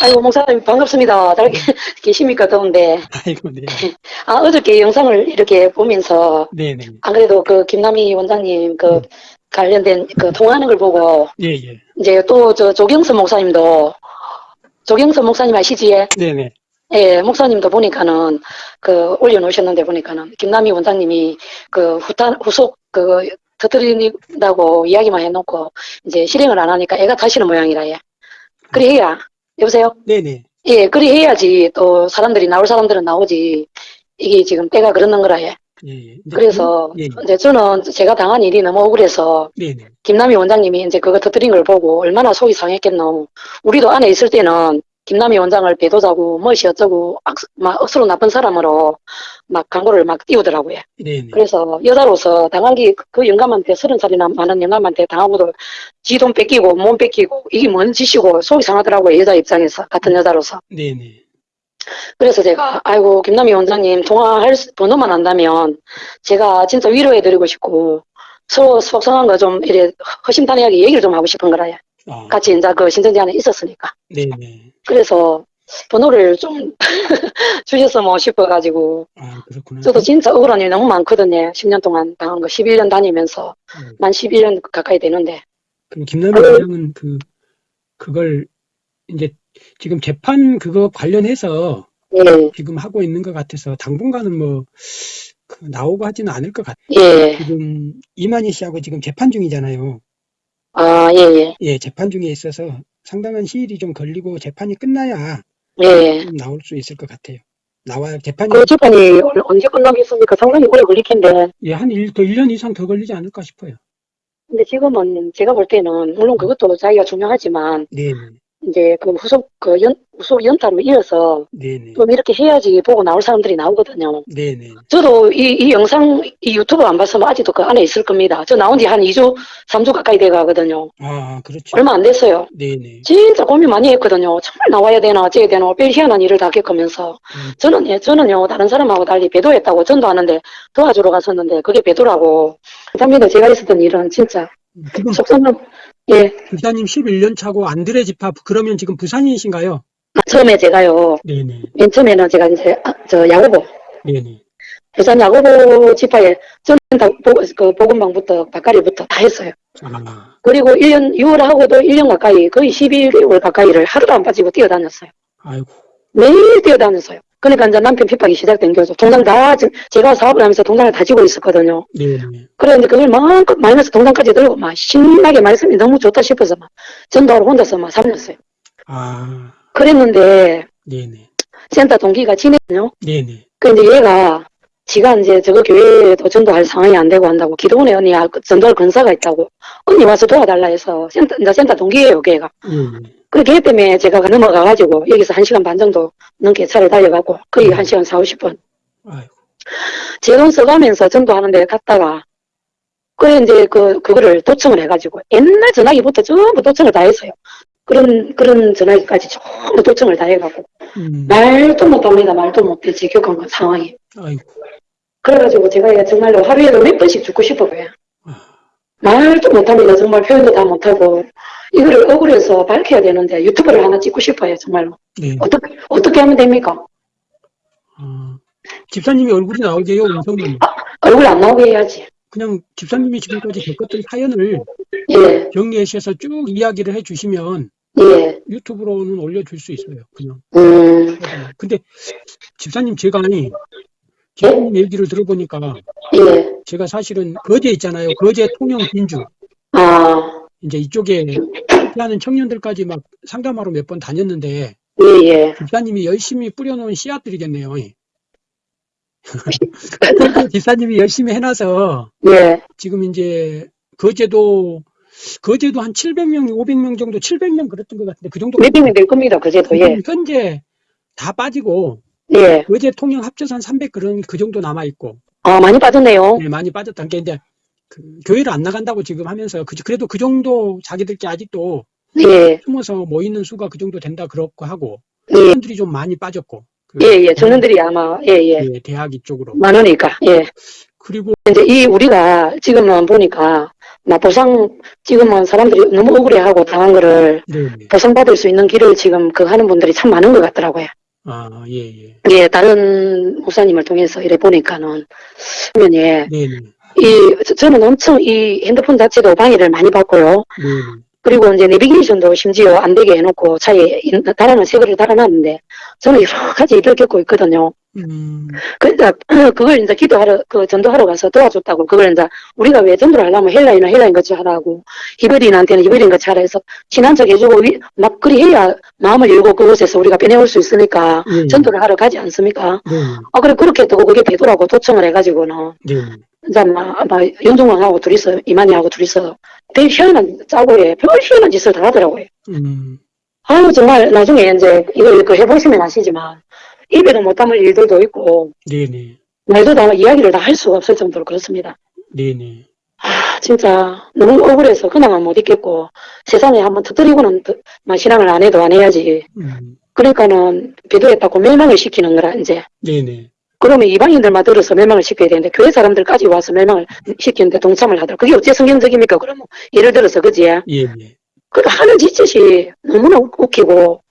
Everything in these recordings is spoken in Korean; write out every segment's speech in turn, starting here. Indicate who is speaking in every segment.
Speaker 1: 아이고, 목사님 반갑습니다. 잘
Speaker 2: 네.
Speaker 1: 계십니까, 더운데.
Speaker 2: 아이고, 네.
Speaker 1: 아, 어저께 영상을 이렇게 보면서,
Speaker 2: 네네.
Speaker 1: 안 그래도 그 김남희 원장님 그
Speaker 2: 네.
Speaker 1: 관련된 그 통화하는 걸 보고,
Speaker 2: 예, 예.
Speaker 1: 이제 또 저 조경선 목사님도, 조경선 목사님 아시지?
Speaker 2: 네네.
Speaker 1: 예, 목사님도 보니까는 그 올려놓으셨는데 보니까는 김남희 원장님이 그 후탄, 후속 그 터뜨린다고 이야기만 해놓고 이제 실행을 안 하니까 애가 타시는 모양이라 예. 그래 해야. 여보세요?
Speaker 2: 네네.
Speaker 1: 예, 그리 해야지 또 사람들이 나올 사람들은 나오지. 이게 지금 때가 그러는 거라 예.
Speaker 2: 예, 예.
Speaker 1: 그래서
Speaker 2: 그- 예, 예.
Speaker 1: 이제 저는 제가 당한 일이 너무 억울해서
Speaker 2: 네네.
Speaker 1: 김남희 원장님이 이제 그거 터뜨린 걸 보고 얼마나 속이 상했겠노. 우리도 안에 있을 때는 김남희 원장을 배도자고 무엇이 어쩌고 악, 막 억수로 나쁜 사람으로 막 광고를 막 띄우더라고요.
Speaker 2: 네네.
Speaker 1: 그래서 여자로서 당하기 그 영감한테 서른 살이나 많은 영감한테 당하고도 지 돈 뺏기고 몸 뺏기고 이게 뭔 짓이고 속이 상하더라고요. 여자 입장에서 같은 여자로서.
Speaker 2: 네네.
Speaker 1: 그래서 제가 아이고 김남희 원장님 통화할 수- 번호만 안다면 제가 진짜 위로해드리고 싶고 서로 속상한 거 좀 이래 허심탄회하게 얘기를 좀 하고 싶은 거라요.
Speaker 2: 아,
Speaker 1: 같이 이제 그 신천지 안에 있었으니까.
Speaker 2: 네네.
Speaker 1: 그래서 번호를 좀 주셨으면 싶어가지고
Speaker 2: 아, 그렇구나.
Speaker 1: 저도 진짜 억울한 일이 너무 많거든요. 10년 동안 당한 거 11년 다니면서
Speaker 2: 음.
Speaker 1: 만 11년 가까이 되는데
Speaker 2: 그럼 김남희 원장은 그, 그걸 이제 지금 재판 그거 관련해서
Speaker 1: 예,
Speaker 2: 지금 하고 있는 것 같아서 당분간은 뭐, 그 나오고 하지는 않을 것 같아요.
Speaker 1: 예,
Speaker 2: 지금 이만희 씨하고 지금 재판 중이잖아요.
Speaker 1: 아, 예, 예,
Speaker 2: 예, 재판 중에 있어서 상당한 시일이 좀 걸리고 재판이 끝나야
Speaker 1: 예.
Speaker 2: 좀 나올 수 있을 것 같아요. 나와야 재판이
Speaker 1: 그 재판이 올- 언제 끝나겠습니까? 상당히 오래 걸릴 텐데.
Speaker 2: 예, 한 일, 더 1년 이상 더 걸리지 않을까 싶어요.
Speaker 1: 근데 지금은 제가 볼 때는 물론 그것도 자기가 중요하지만
Speaker 2: 네 네.
Speaker 1: 이제 그 후속 그 연, 후속 연타로 이어서
Speaker 2: 네네.
Speaker 1: 좀 이렇게 해야지 보고 나올 사람들이 나오거든요.
Speaker 2: 네네.
Speaker 1: 저도 이, 이 영상, 이 유튜브 안 봤으면 아직도 그 안에 있을 겁니다. 저 나온 지 한 2주, 3주 가까이 돼 가거든요.
Speaker 2: 아, 그렇죠.
Speaker 1: 얼마 안 됐어요.
Speaker 2: 네네.
Speaker 1: 진짜 고민 많이 했거든요. 정말 나와야 되나, 어째야 되나, 별 희한한 일을 다 겪으면서.
Speaker 2: 음,
Speaker 1: 저는, 예, 저는요, 다른 사람하고 달리 배도했다고 전도하는데 도와주러 갔었는데 그게 배도라고. 그 당시에 제가 있었던 일은 진짜
Speaker 2: 지금
Speaker 1: 속상한, 예,
Speaker 2: 부사님 11년 차고 안드레 집합 그러면 지금 부산이신가요?
Speaker 1: 아, 처음에 제가요,
Speaker 2: 네네.
Speaker 1: 맨 처음에는 제가 이제, 아, 저, 야구보,
Speaker 2: 네네.
Speaker 1: 부산 야구보 집화에 저는 다, 보, 그, 보건방부터, 바까리부터 다 했어요.
Speaker 2: 아,
Speaker 1: 그리고 1년, 6월 하고도 1년 가까이, 거의 11월 가까이를 하루도 안 빠지고 뛰어다녔어요.
Speaker 2: 아이고.
Speaker 1: 매일 뛰어다녔어요. 그러니까 이제 남편 핍박이 시작된 거죠. 동장 다, 지- 제가 사업을 하면서 동장을 다 지고 있었거든요.
Speaker 2: 네네.
Speaker 1: 그런데 그걸 마음껏 마이너스 동장까지 들고 막 신나게 말씀이 너무 좋다 싶어서 막 전도하러 혼자서 막 살렸어요.
Speaker 2: 아,
Speaker 1: 그랬는데
Speaker 2: 네네.
Speaker 1: 센터 동기가 지내요.
Speaker 2: 네네.
Speaker 1: 그 이제 얘가 지가 이제 저거 교회에도 전도할 상황이 안 되고 한다고 기도원에 언니 전도할 근사가 있다고 언니 와서 도와달라 해서 센터 이제 센터 동기예요 걔가.
Speaker 2: 네네.
Speaker 1: 그걔 때문에 제가 넘어가가지고 여기서 한 시간 반 정도 넘게 차를 달려가고 거의 한 시간 4, 50분
Speaker 2: 아이고.
Speaker 1: 제돈 써가면서 전도하는데 갔다가 그래 이제 그 그거를 도청을 해가지고 옛날 전화기부터 전부 도청을 다 했어요. 그런 그런 전화기까지 전부 도청을 다 해가고
Speaker 2: 음,
Speaker 1: 말도 못합니다. 말도 못해 제 겪은 그 상황이.
Speaker 2: 아이고.
Speaker 1: 그래가지고 제가 정말로 하루에도 몇 번씩 죽고 싶어요.
Speaker 2: 아,
Speaker 1: 말도 못합니다. 정말 표현도 다 못하고 이거를 억울해서 밝혀야 되는데 유튜브를 하나 찍고 싶어요. 정말로
Speaker 2: 네.
Speaker 1: 어떻게 어떻게 하면 됩니까?
Speaker 2: 아, 집사님이 얼굴이 나오게요, 음성은.
Speaker 1: 얼굴 안 나오게 해야지.
Speaker 2: 그냥 집사님이 지금까지 겪었던 사연을
Speaker 1: 예,
Speaker 2: 정리하셔서 쭉 이야기를 해주시면
Speaker 1: 예,
Speaker 2: 유튜브로는 올려줄 수 있어요, 그냥.
Speaker 1: 음,
Speaker 2: 근데 집사님 제가 아니, 집사님 얘기를 들어보니까
Speaker 1: 예,
Speaker 2: 제가 사실은 거제 있잖아요. 거제 통영 진주.
Speaker 1: 아,
Speaker 2: 이제 이쪽에 하는 청년들까지 막 상담하러 몇 번 다녔는데
Speaker 1: 예, 예.
Speaker 2: 집사님이 열심히 뿌려놓은 씨앗들이겠네요. 집사님이 열심히 해놔서
Speaker 1: 예,
Speaker 2: 지금 이제 거제도 거제도 한 700명, 500명 정도, 700명 그랬던 것 같은데 그 정도
Speaker 1: 몇백명 될 겁니다. 그제도, 예,
Speaker 2: 지금 현재 다 빠지고
Speaker 1: 예.
Speaker 2: 거제 통영 합쳐서 한 300 그런 그 정도 남아 있고
Speaker 1: 아, 많이 빠졌네요.
Speaker 2: 네, 많이 빠졌다는 게 이제 그 교회를 안 나간다고 지금 하면서 그, 그래도 그 정도 자기들끼리 아직도
Speaker 1: 예,
Speaker 2: 숨어서 모이는 수가 그 정도 된다 그렇고 하고
Speaker 1: 예,
Speaker 2: 청년들이 좀 많이 빠졌고 그
Speaker 1: 예, 예. 청년들이 아마, 예, 예.
Speaker 2: 예, 대학 이쪽으로
Speaker 1: 많으니까, 예.
Speaker 2: 그리고
Speaker 1: 이제 이 우리가 지금은 보니까 나 보상 지금은 사람들이 너무 억울해하고 당한 거를
Speaker 2: 네네.
Speaker 1: 보상받을 수 있는 길을 지금 그 하는 분들이 참 많은 것 같더라고요.
Speaker 2: 아, 예, 예.
Speaker 1: 예, 다른 목사님을 통해서 이래 보니까는 그러면 예,
Speaker 2: 네네.
Speaker 1: 이 저- 저는 엄청 이 핸드폰 자체도 방해를 많이 받고요.
Speaker 2: 네네.
Speaker 1: 그리고 이제 내비게이션도 심지어 안 되게 해놓고 차에 인- 달아놓은 새 거를 달아놨는데 저는 여러 가지 일을 겪고 있거든요.
Speaker 2: 음,
Speaker 1: 그러니까 그걸 이제 기도하러 그 전도하러 가서 도와줬다고 그걸 이제 우리가 왜 전도를 하려면 헬라인은 헬라인 같이 하라고 히브리인한테는 히브리인 같이 하라 해서 친한 척 해주고 위- 막 그리 해야 마음을 열고 그곳에서 우리가 빼내올 수 있으니까
Speaker 2: 예, 예.
Speaker 1: 전도를 하러 가지 않습니까?
Speaker 2: 네네.
Speaker 1: 아 그래 그렇게 또 그게 되더라고 도청을 해가지고는
Speaker 2: 네네.
Speaker 1: 이제 막, 막 윤종왕하고 둘이서 이만희하고 둘이서 되게 희한한 짜고에 별 희한한 짓을 다 하더라고요.
Speaker 2: 음,
Speaker 1: 아유 정말 나중에 이제 이걸 그 해보시면 아시지만 입에도 못 담을 일들도 있고
Speaker 2: 네네.
Speaker 1: 말도 다 이야기를 다 할 수가 없을 정도로 그렇습니다.
Speaker 2: 네네.
Speaker 1: 아 진짜 너무 억울해서 그나마 못 있겠고 세상에 한번 터뜨리고는 신앙을 안 해도 안 해야지.
Speaker 2: 음,
Speaker 1: 그러니까는 비도했다고 멸망을 시키는 거라 이제.
Speaker 2: 네네.
Speaker 1: 그러면 이방인들만 들어서 멸망을 시켜야 되는데 교회 사람들까지 와서 멸망을 시키는데 동참을 하더라. 그게 어째 성경적입니까? 그러면 예를 들어서 그지?
Speaker 2: 예, 예.
Speaker 1: 그 하는 짓짓이 너무나 웃- 웃기고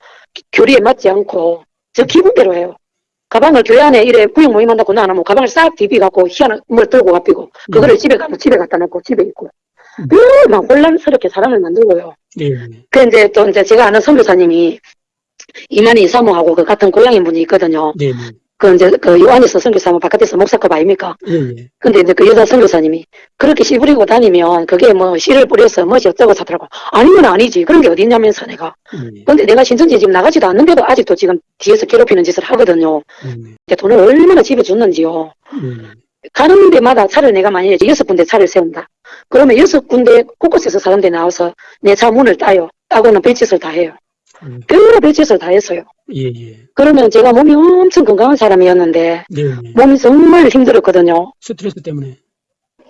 Speaker 1: 교리에 맞지 않고 저 기분대로 해요. 가방을 교회 안에 이래 구역 모임한다고 나하면 가방을 싹 디비갖고 희한한 물 들고 가피고 그거를 집에 가면 집에 갖다 놓고 집에 있고
Speaker 2: 음.
Speaker 1: 막 혼란스럽게 사람을 만들고요.
Speaker 2: 네네.
Speaker 1: 그 이제 또 이제 제가 아는 선교사님이 이만희 이사모하고 그 같은 고향인 분이 있거든요.
Speaker 2: 네네.
Speaker 1: 그 이제 그 요한에서 선교사면 바깥에서 목사급 아닙니까?
Speaker 2: 예, 예.
Speaker 1: 근데 이제 그 여자 선교사님이 그렇게 씨 부리고 다니면 그게 뭐 씨를 뿌려서 뭐지 어쩌고 저쩌고 아니면 아니지 그런 게 어딨냐면서 내가
Speaker 2: 예.
Speaker 1: 근데 내가 신천지 지금 나가지도 않는데도 아직도 지금 뒤에서 괴롭히는 짓을 하거든요
Speaker 2: 네네.
Speaker 1: 근데 돈을 얼마나 집에 줬는지요. 가는 데마다 차를 내가 만약에 여섯 군데 차를 세운다 그러면 여섯 군데 곳곳에서 사람들이 나와서 내 차 문을 따요 따고는 별짓을 다 해요
Speaker 2: 음,
Speaker 1: 별로 별짓을 다 했어요
Speaker 2: 예, 예.
Speaker 1: 그러면 제가 몸이 엄청 건강한 사람이었는데
Speaker 2: 네네.
Speaker 1: 몸이 정말 힘들었거든요
Speaker 2: 스트레스 때문에.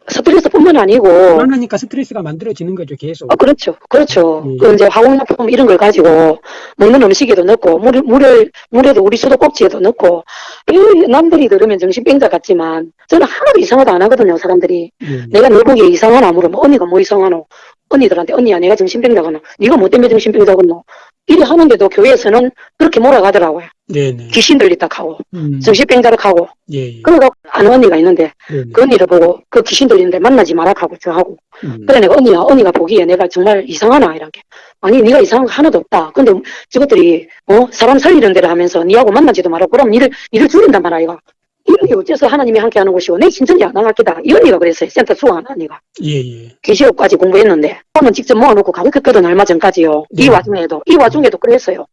Speaker 1: 스트레스뿐만 아니고
Speaker 2: 불안하니까 스트레스가 만들어지는 거죠, 계속.
Speaker 1: 아, 그렇죠. 그렇죠.
Speaker 2: 예.
Speaker 1: 그 이제 화공약품 이런 걸 가지고 먹는 음식에도 넣고, 물, 물을, 물에도 우리 수도꼭지에도 넣고, 이 남들이 들으면 정신병자 같지만, 저는 하나도 이상하다 안 하거든요, 사람들이.
Speaker 2: 예,
Speaker 1: 내가 내 보기에 이상하나 물으면, 언니가 뭐 이상하노? 언니들한테, 언니야, 내가 정신병자거나, 네가 뭐 때문에 정신병자거노? 이래 하는데도 교회에서는 그렇게 몰아가더라고요.
Speaker 2: 네네.
Speaker 1: 귀신 들리다 하고,
Speaker 2: 음,
Speaker 1: 정신병자라 하고,
Speaker 2: 예, 예.
Speaker 1: 그러고 아는 언니가 있는데,
Speaker 2: 네네.
Speaker 1: 그 언니를 보고, 그 귀신 들리는데 만나지 마라 하고, 저 하고,
Speaker 2: 음,
Speaker 1: 그래 내가 언니야 언니가 보기에 내가 정말 이상하나 이렇게 아니 네가 이상한 거 하나도 없다 근데 저것들이 어 사람 살리는 데를 하면서 니하고 만나지도 말고 그럼 니를 니를 죽인단 말이야 이거 이런 게 어째서 하나님이 함께 하는 것이고 내 신천지 안 나갔겠다. 이 언니가 그랬어요. 센터 수강한 언니가.
Speaker 2: 예, 예.
Speaker 1: 계시록까지 공부했는데 오늘 직접 모아놓고 가르쳤거든 얼마 전까지요. 이
Speaker 2: 네.
Speaker 1: 와중에도 이 와중에도 그랬어요.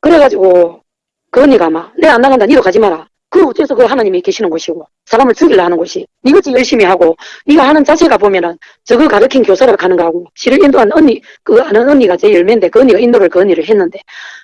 Speaker 1: 그래가지고 그 언니가 막 내가 안 나간다. 니도 가지 마라 그 어째서 그 하나님이 계시는 곳이고 사람을 죽이려 하는 곳이. 니같이 열심히 하고 네가 하는 자체가 보면은 저거 가르친 교사를 가는 거하고 시를 인도한 언니 그 아는 언니가 제 열매인데 그 언니가 인도를 그 언니를 했는데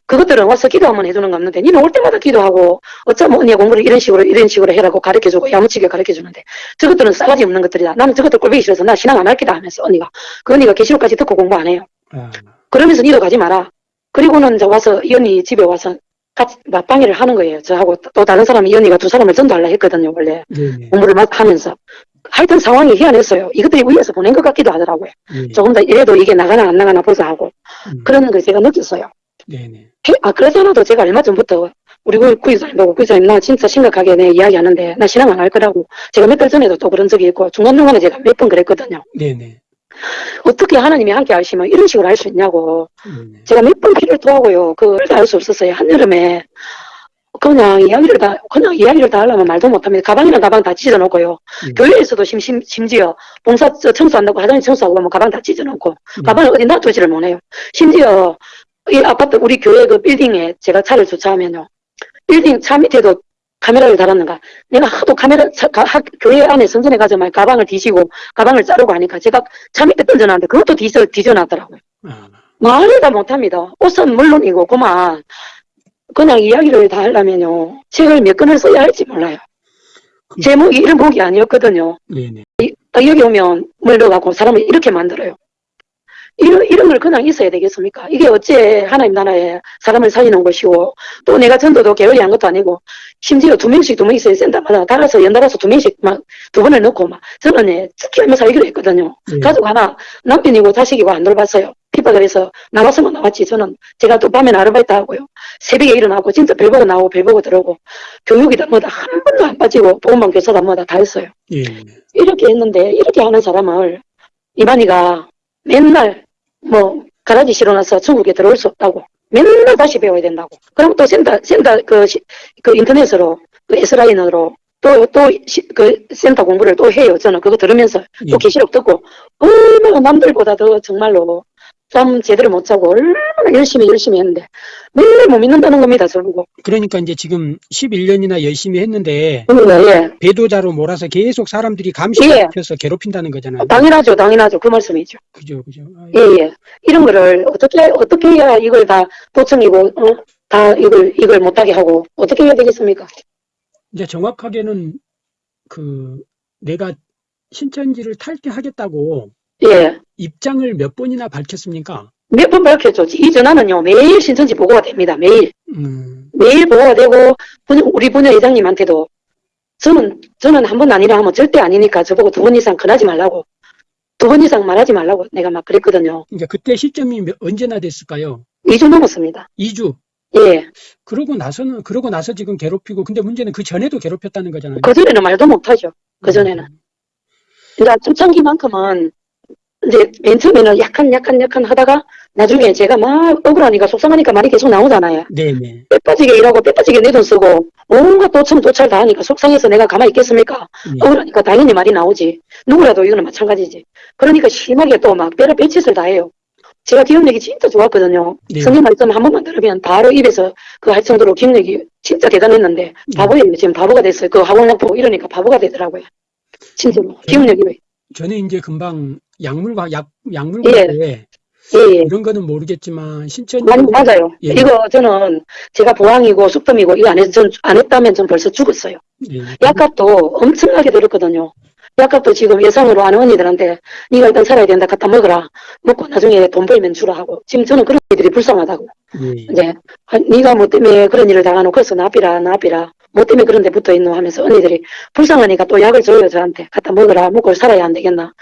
Speaker 1: 그것들은 와서 기도하면 해주는 거 없는데 니는 올 때마다 기도하고 어쩌면 언니가 공부를 이런 식으로 이런 식으로 해라고 가르쳐주고 야무지게 가르쳐주는데 저것들은 싸가지 없는 것들이다. 나는 저것들 꼴보기 싫어서 나 신앙 안 할 기다 하면서 언니가 그 언니가 계시록까지 듣고 공부 안 해요.
Speaker 2: 아,
Speaker 1: 그러면서 니도 가지 마라. 그리고는 저 와서 이 언니 집에 와서 같이 맞방해를 하는 거예요. 저하고 또 다른 사람이 이 언니가 두 사람을 전도하려 했거든요. 원래
Speaker 2: 네네.
Speaker 1: 공부를 막 하면서. 하여튼 상황이 희한했어요. 이것들이 위에서 보낸 것 같기도 하더라고요.
Speaker 2: 예,
Speaker 1: 조금 더 이래도 이게 나가나 안 나가나 보자 하고.
Speaker 2: 음,
Speaker 1: 그런 걸 제가 느꼈어요.
Speaker 2: 네네.
Speaker 1: 해- 아, 그러잖아도 제가 얼마 전부터 우리 구- 구이사님 보고 구이사님 나 진짜 심각하게 내 이야기 하는데 나 신앙 안 할 거라고. 제가 몇 달 전에도 또 그런 적이 있고 중간중간에 제가 몇 번 그랬거든요.
Speaker 2: 네네.
Speaker 1: 어떻게 하나님이 함께 하시면 이런 식으로 할 수 있냐고.
Speaker 2: 네네.
Speaker 1: 제가 몇 번 피를 토하고요. 그걸 다 할 수 없었어요. 한여름에 그냥 이야기를 다 그냥 이야기를 다 하려면 말도 못합니다. 가방이랑 가방 다 찢어 놓고요.
Speaker 2: 음.
Speaker 1: 교회에서도 심, 심, 심지어 봉사 저 청소한다고 화장실 청소하고 가면 가방 다 찢어 놓고
Speaker 2: 음.
Speaker 1: 가방을 어디 놔두지를 못해요. 심지어 이 아파트 우리 교회 그 빌딩에 제가 차를 주차하면요. 빌딩 차 밑에도 카메라를 달았는가. 내가 하도 카메라 차, 가- 학- 교회 안에 선전에 가서 막 가방을 뒤지고 가방을 자르고 하니까 제가 차 밑에 던져놨는데 그것도 뒤져 뒤져놨더라고요.
Speaker 2: 아,
Speaker 1: 말을 다 못합니다. 옷은 물론이고 그만 그냥 이야기를 다 하려면요 책을 몇 권을 써야 할지 몰라요.
Speaker 2: 그-
Speaker 1: 제목이 이런 목이 아니었거든요.
Speaker 2: 네네.
Speaker 1: 딱 여기 오면 물 넣어갖고 사람을 이렇게 만들어요. 이런, 이런 걸 그냥 있어야 되겠습니까? 이게 어째 하나님 나라에 사람을 살리는 것이고, 또 내가 전도도 게을리 한 것도 아니고, 심지어 두 명씩 두 명씩 센터마다 달아서 연달아서 두 명씩 막 두 번을 넣고 막, 저는 예, 지키면서 살기로 했거든요.
Speaker 2: 예.
Speaker 1: 가족 하나, 남편이고 자식이고 안 돌봤어요. 핍박을 해서 나왔으면 나왔지. 저는 제가 또 밤에 아르바이트 하고요. 새벽에 일어나고 진짜 별 보고 나오고 별 보고 들어오고, 교육이다 뭐다 한 번도 안 빠지고, 보험만 교사다 뭐다 다 했어요.
Speaker 2: 예.
Speaker 1: 이렇게 했는데 이렇게 하는 사람을 이만희가 맨날 뭐 가라지 실어놔서 중국에 들어올 수 없다고. 맨날 다시 배워야 된다고. 그럼 또 센터 센터 그, 시- 그 인터넷으로 그 S라인으로 또 또 그 센터 공부를 또 해요. 저는 그거 들으면서
Speaker 2: 예.
Speaker 1: 또 계시록 듣고 얼마나 남들보다 더 정말로 좀 제대로 못 자고 얼마나 열심히 열심히 했는데 맨날 못 믿는다는 겁니다 저보고
Speaker 2: 그러니까 이제 지금 11년이나 열심히 했는데
Speaker 1: 예,
Speaker 2: 배도자로 몰아서 계속 사람들이
Speaker 1: 예.
Speaker 2: 감시시켜서 괴롭힌다는 거잖아요.
Speaker 1: 당연하죠 당연하죠 그 말씀이죠
Speaker 2: 그죠, 그죠. 아,
Speaker 1: 예, 예. 이런 거를 어떻게, 어떻게 해야 이걸 다 도청이고, 어? 다 이걸, 이걸 못하게 하고, 어떻게 해야 되겠습니까?
Speaker 2: 이제 정확하게는 그 내가 신천지를 탈퇴하겠다고
Speaker 1: 예.
Speaker 2: 입장을 몇 번이나 밝혔습니까?
Speaker 1: 몇 번 밝혔죠. 이 전화는요, 매일 신천지 보고가 됩니다. 매일.
Speaker 2: 음,
Speaker 1: 매일 보고가 되고, 우리 분야 회장님한테도, 저는, 저는 한 번 아니라 하면 절대 아니니까 저보고 두 번 이상 권하지 말라고, 두 번 이상 말하지 말라고 내가 막 그랬거든요.
Speaker 2: 그러니까 그때 시점이 몇- 언제나 됐을까요?
Speaker 1: 2주 넘었습니다.
Speaker 2: 2주.
Speaker 1: 예.
Speaker 2: 그러고 나서는 그러고 나서 지금 괴롭히고 근데 문제는 그 전에도 괴롭혔다는 거잖아요.
Speaker 1: 그전에는 말도 못하죠. 그전에는. 그러니까 초창기만큼은 이제 맨 처음에는 약간 약간 약간 하다가 나중에 제가 막 억울하니까 속상하니까 말이 계속 나오잖아요.
Speaker 2: 네네.
Speaker 1: 빼빠지게 일하고 빼빠지게 내 돈 쓰고 온갖 도청 도찰 다 하니까 속상해서 내가 가만히 있겠습니까?
Speaker 2: 예.
Speaker 1: 억울하니까 당연히 말이 나오지. 누구라도 이거는 마찬가지지. 그러니까 심하게 또 막 뼈를 빼짓을 다 해요. 제가 기억력이 진짜 좋았거든요.
Speaker 2: 네.
Speaker 1: 성경 말씀 한 번만 들으면 바로 입에서 그 할 정도로 기억력이 진짜 대단했는데 바보예요. 지금 바보가 됐어요. 그 학원락 보고 이러니까 바보가 되더라고요. 진짜로. 기억력이.
Speaker 2: 저는 이제 금방 약물과 약 약물과에
Speaker 1: 예, 예.
Speaker 2: 이런 거는 모르겠지만 신천
Speaker 1: 맞, 맞아요.
Speaker 2: 예.
Speaker 1: 이거 저는 제가 보항이고 숙덤이고 이거 안, 했, 전, 안 했다면 전 벌써 죽었어요.
Speaker 2: 예.
Speaker 1: 약값도 엄청나게 들었거든요. 약값도 지금 예상으로 아는 언니들한테 네가 일단 살아야 된다 갖다 먹어라. 먹고 나중에 돈 벌면 주라 하고. 지금 저는 그런 일들이 불쌍하다고.
Speaker 2: 예.
Speaker 1: 이제 아, 네가 뭐 때문에 그런 일을 당하노 그래서 나비라 나비라 뭐 때문에 그런 데 붙어 있노 하면서 언니들이 불쌍하니까 또 약을 줘요 저한테 갖다 먹어라 먹고 살아야 안 되겠나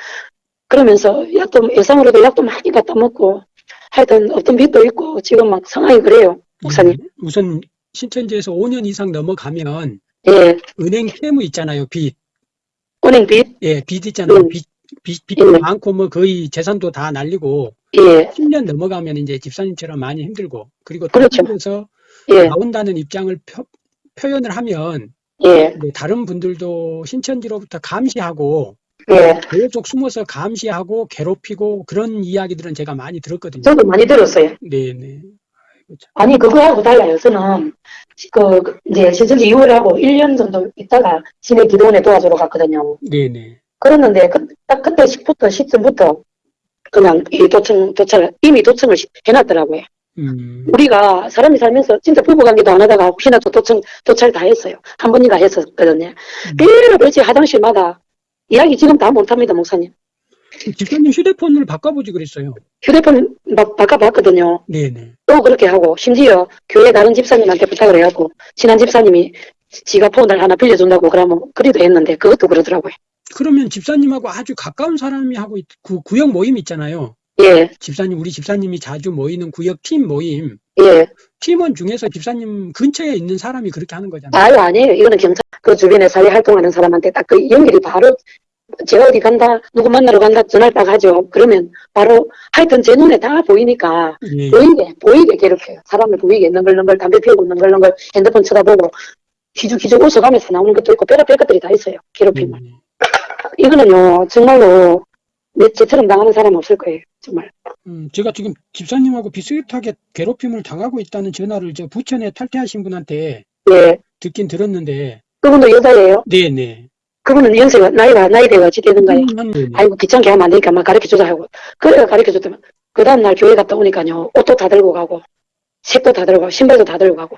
Speaker 1: 그러면서 약도 예상으로도 약도 많이 갖다 먹고 하여튼 어떤 빚도 있고 지금 막 상황이 그래요 목사님
Speaker 2: 예. 우선 신천지에서 5년 이상 넘어가면
Speaker 1: 예
Speaker 2: 은행 채무 있잖아요. 빚.
Speaker 1: 은행 빚
Speaker 2: 예, 빚 있잖아요.
Speaker 1: 음.
Speaker 2: 빚, 빚, 빚도
Speaker 1: 예.
Speaker 2: 많고 뭐 거의 재산도 다 날리고
Speaker 1: 예
Speaker 2: 10년 넘어가면 이제 집사님처럼 많이 힘들고 그리고
Speaker 1: 그렇죠.
Speaker 2: 그래서
Speaker 1: 예,
Speaker 2: 나온다는 입장을 표, 표현을 하면
Speaker 1: 예,
Speaker 2: 네, 다른 분들도 신천지로부터 감시하고
Speaker 1: 예.
Speaker 2: 계속 숨어서 감시하고 괴롭히고 그런 이야기들은 제가 많이 들었거든요.
Speaker 1: 저도 많이 들었어요.
Speaker 2: 네, 네. 참.
Speaker 1: 아니, 그거하고 달라요. 저는, 그, 그 이제, 신천지 이후를 하고 1년 정도 있다가 시내 기도원에 도와주러 갔거든요.
Speaker 2: 네, 네.
Speaker 1: 그랬는데, 그, 딱 그때 10부터, 10쯤부터, 그냥, 이 도청, 도착, 이미 도청을 시- 해놨더라고요.
Speaker 2: 음,
Speaker 1: 우리가 사람이 살면서 진짜 부부관계도 안 하다가 혹시나 또 도청, 도착 다 했어요. 한 번인가 했었거든요.
Speaker 2: 음.
Speaker 1: 별로 별지 화장실마다 이야기 지금 다 못합니다, 목사님.
Speaker 2: 집사님 휴대폰을 바꿔보지 그랬어요.
Speaker 1: 휴대폰 막 바꿔봤거든요.
Speaker 2: 네, 네.
Speaker 1: 또 그렇게 하고 심지어 교회 다른 집사님한테 부탁을 해갖고 친한 집사님이 지가 폰을 하나 빌려준다고 그러면 그리도 했는데 그것도 그러더라고요.
Speaker 2: 그러면 집사님하고 아주 가까운 사람이 하고 있, 구, 구역 모임 있잖아요.
Speaker 1: 예,
Speaker 2: 집사님, 우리 집사님이 자주 모이는 구역 팀 모임.
Speaker 1: 예.
Speaker 2: 팀원 중에서 집사님 근처에 있는 사람이 그렇게 하는 거잖아요.
Speaker 1: 아유 아니에요. 이거는 경찰 그 주변에 사회 활동하는 사람한테 딱 그 연결이 바로 제가 어디 간다 누구 만나러 간다 전화를 딱 하죠. 그러면 바로 하여튼 제 눈에 다 보이니까
Speaker 2: 예.
Speaker 1: 보이게 보이게 괴롭혀요. 사람을 보이게 능글능글 담배 피우고 능글능글 핸드폰 쳐다보고 기죽기죽 웃어가면서 나오는 것도 있고 별의별 것들이 다 있어요. 괴롭힘을.
Speaker 2: 네.
Speaker 1: 이거는요 정말로 내 제처럼 당하는 사람 없을 거예요. 정말.
Speaker 2: 음, 제가 지금 집사님하고 비슷하게 괴롭힘을 당하고 있다는 전화를 저 부천에 탈퇴하신 분한테
Speaker 1: 예.
Speaker 2: 듣긴 들었는데,
Speaker 1: 그분도 여자예요.
Speaker 2: 네, 네.
Speaker 1: 그분은 연세가 나이가 나이대가 어찌 되는가요?
Speaker 2: 음, 네, 네.
Speaker 1: 아이고 귀찮게 하면 안 되니까 막 가르쳐주자 하고 그래가 가르쳐줬더만 그 다음날 교회 갔다 오니까요 옷도 다 들고 가고 색도 다 들고 가고 신발도 다 들고 가고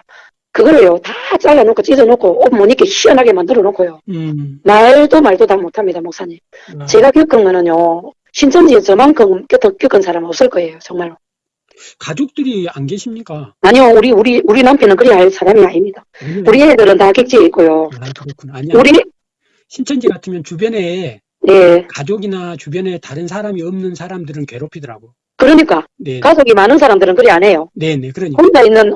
Speaker 1: 그거를요 다 잘라놓고 찢어놓고 옷 못 입게 시원하게 만들어 놓고요
Speaker 2: 음,
Speaker 1: 말도 말도 다 못합니다 목사님
Speaker 2: 아,
Speaker 1: 제가 겪은 거는요 신천지에 저만큼 겪은, 사람 없을 거예요, 정말로.
Speaker 2: 가족들이 안 계십니까?
Speaker 1: 아니요, 우리, 우리, 우리 남편은 그래야 할 사람이 아닙니다.
Speaker 2: 왜냐면-
Speaker 1: 우리 애들은 다 객지에 있고요.
Speaker 2: 아, 그렇구나. 아니야.
Speaker 1: 우리,
Speaker 2: 신천지 같으면 주변에
Speaker 1: 예.
Speaker 2: 가족이나 주변에 다른 사람이 없는 사람들은 괴롭히더라고.
Speaker 1: 그러니까,
Speaker 2: 네.
Speaker 1: 가족이 많은 사람들은 그래 안 해요.
Speaker 2: 네네. 그러니까.
Speaker 1: 혼자 있는,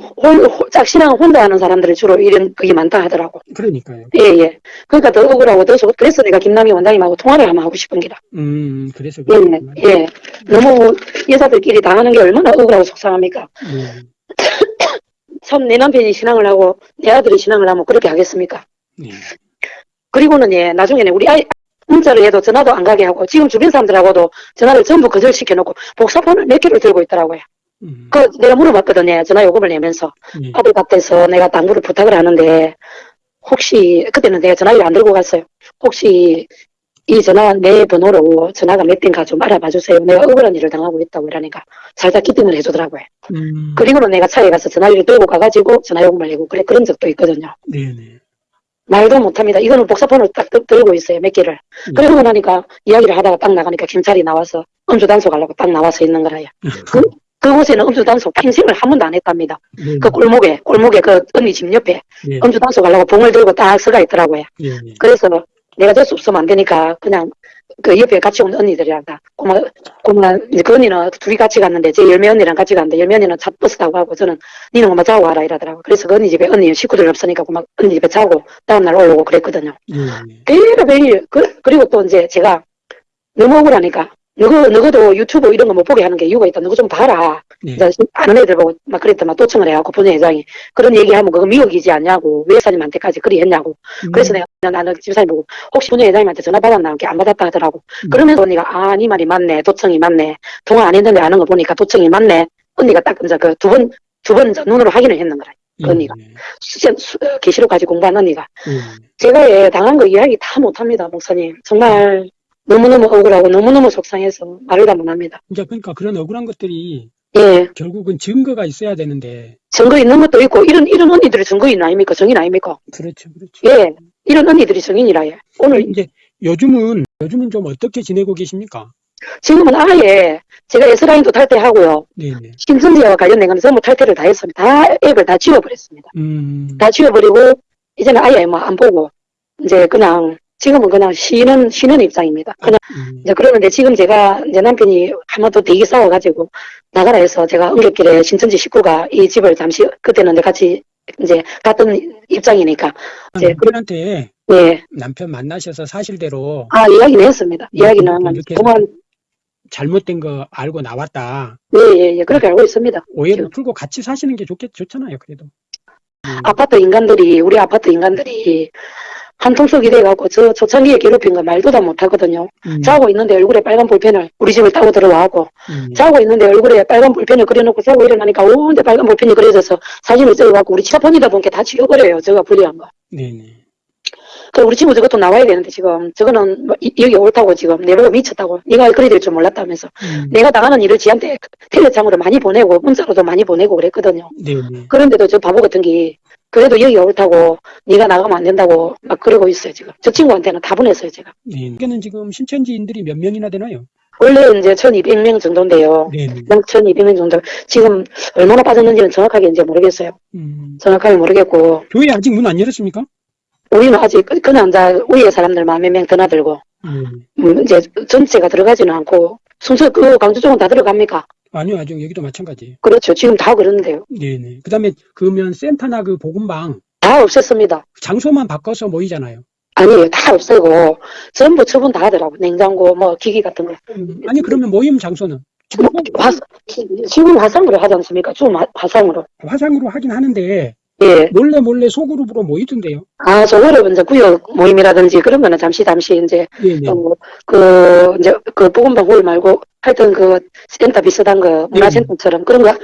Speaker 1: 짝신랑 혼자 하는 사람들이 주로 이런, 그게 많다 하더라고.
Speaker 2: 그러니까요.
Speaker 1: 예, 예. 그러니까 더 억울하고 더 속, 그래서 내가 김남희 원장님하고 통화를 한번 하고 싶은 기라.
Speaker 2: 음, 그래서.
Speaker 1: 예,
Speaker 2: 그렇구나.
Speaker 1: 예. 너무 여자들끼리 당하는 게 얼마나 억울하고 속상합니까?
Speaker 2: 네.
Speaker 1: 참, 내 남편이 신앙을 하고, 내 아들이 신앙을 하면 그렇게 하겠습니까?
Speaker 2: 네.
Speaker 1: 그리고는 예, 나중에는 우리 아이, 문자를 해도 전화도 안 가게 하고, 지금 주변 사람들하고도 전화를 전부 거절시켜 놓고, 복사폰을 몇 개를 들고 있더라고요.
Speaker 2: 음,
Speaker 1: 그, 내가 물어봤거든요. 전화 요금을 내면서.
Speaker 2: 네.
Speaker 1: 아들 밭에서 내가 당구를 부탁을 하는데, 혹시, 그때는 내가 전화를 안 들고 갔어요. 혹시, 이 전화, 내 번호로 전화가 몇 대인가 좀 알아봐 주세요. 내가 억울한 일을 당하고 있다고 이러니까, 살짝 기등을 해주더라고요.
Speaker 2: 음,
Speaker 1: 그리고는 내가 차에 가서 전화기를 들고 가가지고 전화요금을 내고, 그래, 그런 적도 있거든요.
Speaker 2: 네네.
Speaker 1: 말도 못합니다. 이거는 복사폰을 딱 들- 들고 있어요. 몇 개를.
Speaker 2: 음.
Speaker 1: 그러고 나니까 이야기를 하다가 딱 나가니까 경찰이 나와서 음주 단속 하려고 딱 나와서 있는 거라요. 그, 그곳에는 음주 단속 평생을 한 번도 안 했답니다.
Speaker 2: 네네.
Speaker 1: 그 골목에, 골목에 그 언니 집 옆에
Speaker 2: 네.
Speaker 1: 음주 단속 하려고 봉을 들고 딱 서가 있더라고요.
Speaker 2: 네네.
Speaker 1: 그래서 내가 될 수 없으면 안 되니까 그냥 그 옆에 같이 온 언니들이랑 다 고마, 고마, 그 언니는 둘이 같이 갔는데 제 열매 언니랑 같이 갔는데 열매 언니는 차 버스 타고 가고 저는 니는 엄마 자고 와라 이러더라고. 그래서 그 언니 집에 언니 식구들 없으니까 고마 언니 집에 자고 다음날 올라오고 그랬거든요.
Speaker 2: 네네.
Speaker 1: 매일 매일 그, 그리고 또 이제 제가 너무 억울하니까 너거 너거도 유튜브 이런 거 못 보게 하는 게 이유가 있다. 너거 좀 봐라.
Speaker 2: 네.
Speaker 1: 이제 아는 애들 보고 막 그랬더만 또청을 해갖고 본회장이 그런 얘기하면 그거 미혹이지 않냐고 왜 사님한테까지 그리 했냐고. 그래서
Speaker 2: 음,
Speaker 1: 내가 나는 집사님 보고 혹시 본회장님한테 전화 받았나 이렇게 안 받았다 하더라고.
Speaker 2: 음.
Speaker 1: 그러면서 언니가 아, 네 말이 맞네. 도청이 맞네. 통화 안 했는데 아는 거 보니까 도청이 맞네. 언니가 딱 이제 그 두 번 두 번 눈으로 확인을 했는 거라. 그 언니가.
Speaker 2: 네네.
Speaker 1: 수, 수, 어, 계시록까지 공부한 언니가.
Speaker 2: 네네.
Speaker 1: 제가 예, 당한 거 이야기 다 못합니다, 목사님. 정말 너무너무 억울하고 너무너무 속상해서 말을 다 못합니다.
Speaker 2: 이제 그러니까 그런 억울한 것들이
Speaker 1: 예,
Speaker 2: 결국은 증거가 있어야 되는데
Speaker 1: 증거 있는 것도 있고 이런 이런 언니들이 증거인 아닙니까? 정인 아닙니까?
Speaker 2: 그렇죠, 그렇죠.
Speaker 1: 예, 이런 언니들이 정인이라 예. 오늘
Speaker 2: 이제 요즘은 요즘은 좀 어떻게 지내고 계십니까?
Speaker 1: 지금은 아예 제가 S라인도 탈퇴하고요.
Speaker 2: 네네.
Speaker 1: 신천지와 관련된 거는 전부 탈퇴를 다 했습니다. 다 앱을 다 지워버렸습니다.
Speaker 2: 음,
Speaker 1: 다 지워버리고 이제는 아예 뭐 안 보고 이제 그냥 지금은 그냥 쉬는 쉬는 입장입니다. 그냥
Speaker 2: 음,
Speaker 1: 이제 그러는데 지금 제가 제 남편이 한번더 되게 싸워가지고 나가라 해서 제가 응급길에 신천지 식구가 이 집을 잠시 그때는 이제 같이 이제 갔던 입장이니까 이제 그-
Speaker 2: 남편한테
Speaker 1: 예.
Speaker 2: 남편 만나셔서 사실대로
Speaker 1: 아 이야기는 했습니다. 이야기는
Speaker 2: 이렇게 해서
Speaker 1: 그만
Speaker 2: 잘못된 거 알고 나왔다.
Speaker 1: 예 예 예 그렇게 알고 있습니다.
Speaker 2: 오해를
Speaker 1: 지금.
Speaker 2: 풀고 같이 사시는 게 좋겠, 좋잖아요, 그래도. 음,
Speaker 1: 아파트 인간들이 우리 아파트 인간들이 한통속이 돼갖고 저 초창기에 괴롭힌 거 말도 다 못하거든요.
Speaker 2: 음,
Speaker 1: 자고 있는데 얼굴에 빨간 볼펜을 우리 집을 따고 들어와고
Speaker 2: 음,
Speaker 1: 자고 있는데 얼굴에 빨간 볼펜을 그려놓고 자고 일어나니까 온데 빨간 볼펜이 그려져서 사진을 찍어갖고 우리 치아폰이다 보니까 다 지워버려요. 저가 불리한 거.
Speaker 2: 네네.
Speaker 1: 그 우리 친구 저것도 나와야 되는데 지금 저거는 뭐 이- 여기 옳다고 지금 내보고 미쳤다고 네가 그리 될줄 몰랐다면서
Speaker 2: 음,
Speaker 1: 내가 당하는 일을 지한테 텔레장으로 많이 보내고 문자로도 많이 보내고 그랬거든요.
Speaker 2: 네네.
Speaker 1: 그런데도 저 바보 같은 게 그래도 여기 옳다고 네가 나가면 안 된다고 막 그러고 있어요 지금. 저 친구한테는 다 보냈어요 제가.
Speaker 2: 네. 여기는 지금 신천지인들이 몇 명이나 되나요?
Speaker 1: 원래 이제 1200명 정도인데요.
Speaker 2: 네네.
Speaker 1: 1200명 정도. 지금 얼마나 빠졌는지는 정확하게 이제 모르겠어요.
Speaker 2: 음,
Speaker 1: 정확하게 모르겠고
Speaker 2: 교회 아직 문 안 열었습니까?
Speaker 1: 우리는 아직 그- 그냥 이제 위에 사람들만 몇명 드나들고
Speaker 2: 음,
Speaker 1: 음, 이제 전체가 들어가지는 않고 순서 그 강주 쪽은 다 들어갑니까?
Speaker 2: 아니요, 아직 여기도 마찬가지.
Speaker 1: 그렇죠. 지금 다 그러는데요.
Speaker 2: 네네. 그 다음에 그러면 센터나 그 복음방
Speaker 1: 다 없앴습니다.
Speaker 2: 장소만 바꿔서 모이잖아요.
Speaker 1: 아니에요. 다 없애고 전부 처분 다 하더라고. 냉장고 뭐 기기 같은 거.
Speaker 2: 음, 아니 그러면 모임 장소는
Speaker 1: 지금 화, 지금 화상으로 하지 않습니까? 좀 화- 화상으로.
Speaker 2: 화상으로 하긴 하는데
Speaker 1: 예.
Speaker 2: 몰래 몰래 소그룹으로 모이던데요.
Speaker 1: 아, 저거를 이제 구역 모임이라든지 그런 거는 잠시 잠시 이제. 어, 그 이제 그 보건방 모임 말고 하여튼 그 센터 비슷한 거 문화센터처럼 그런 거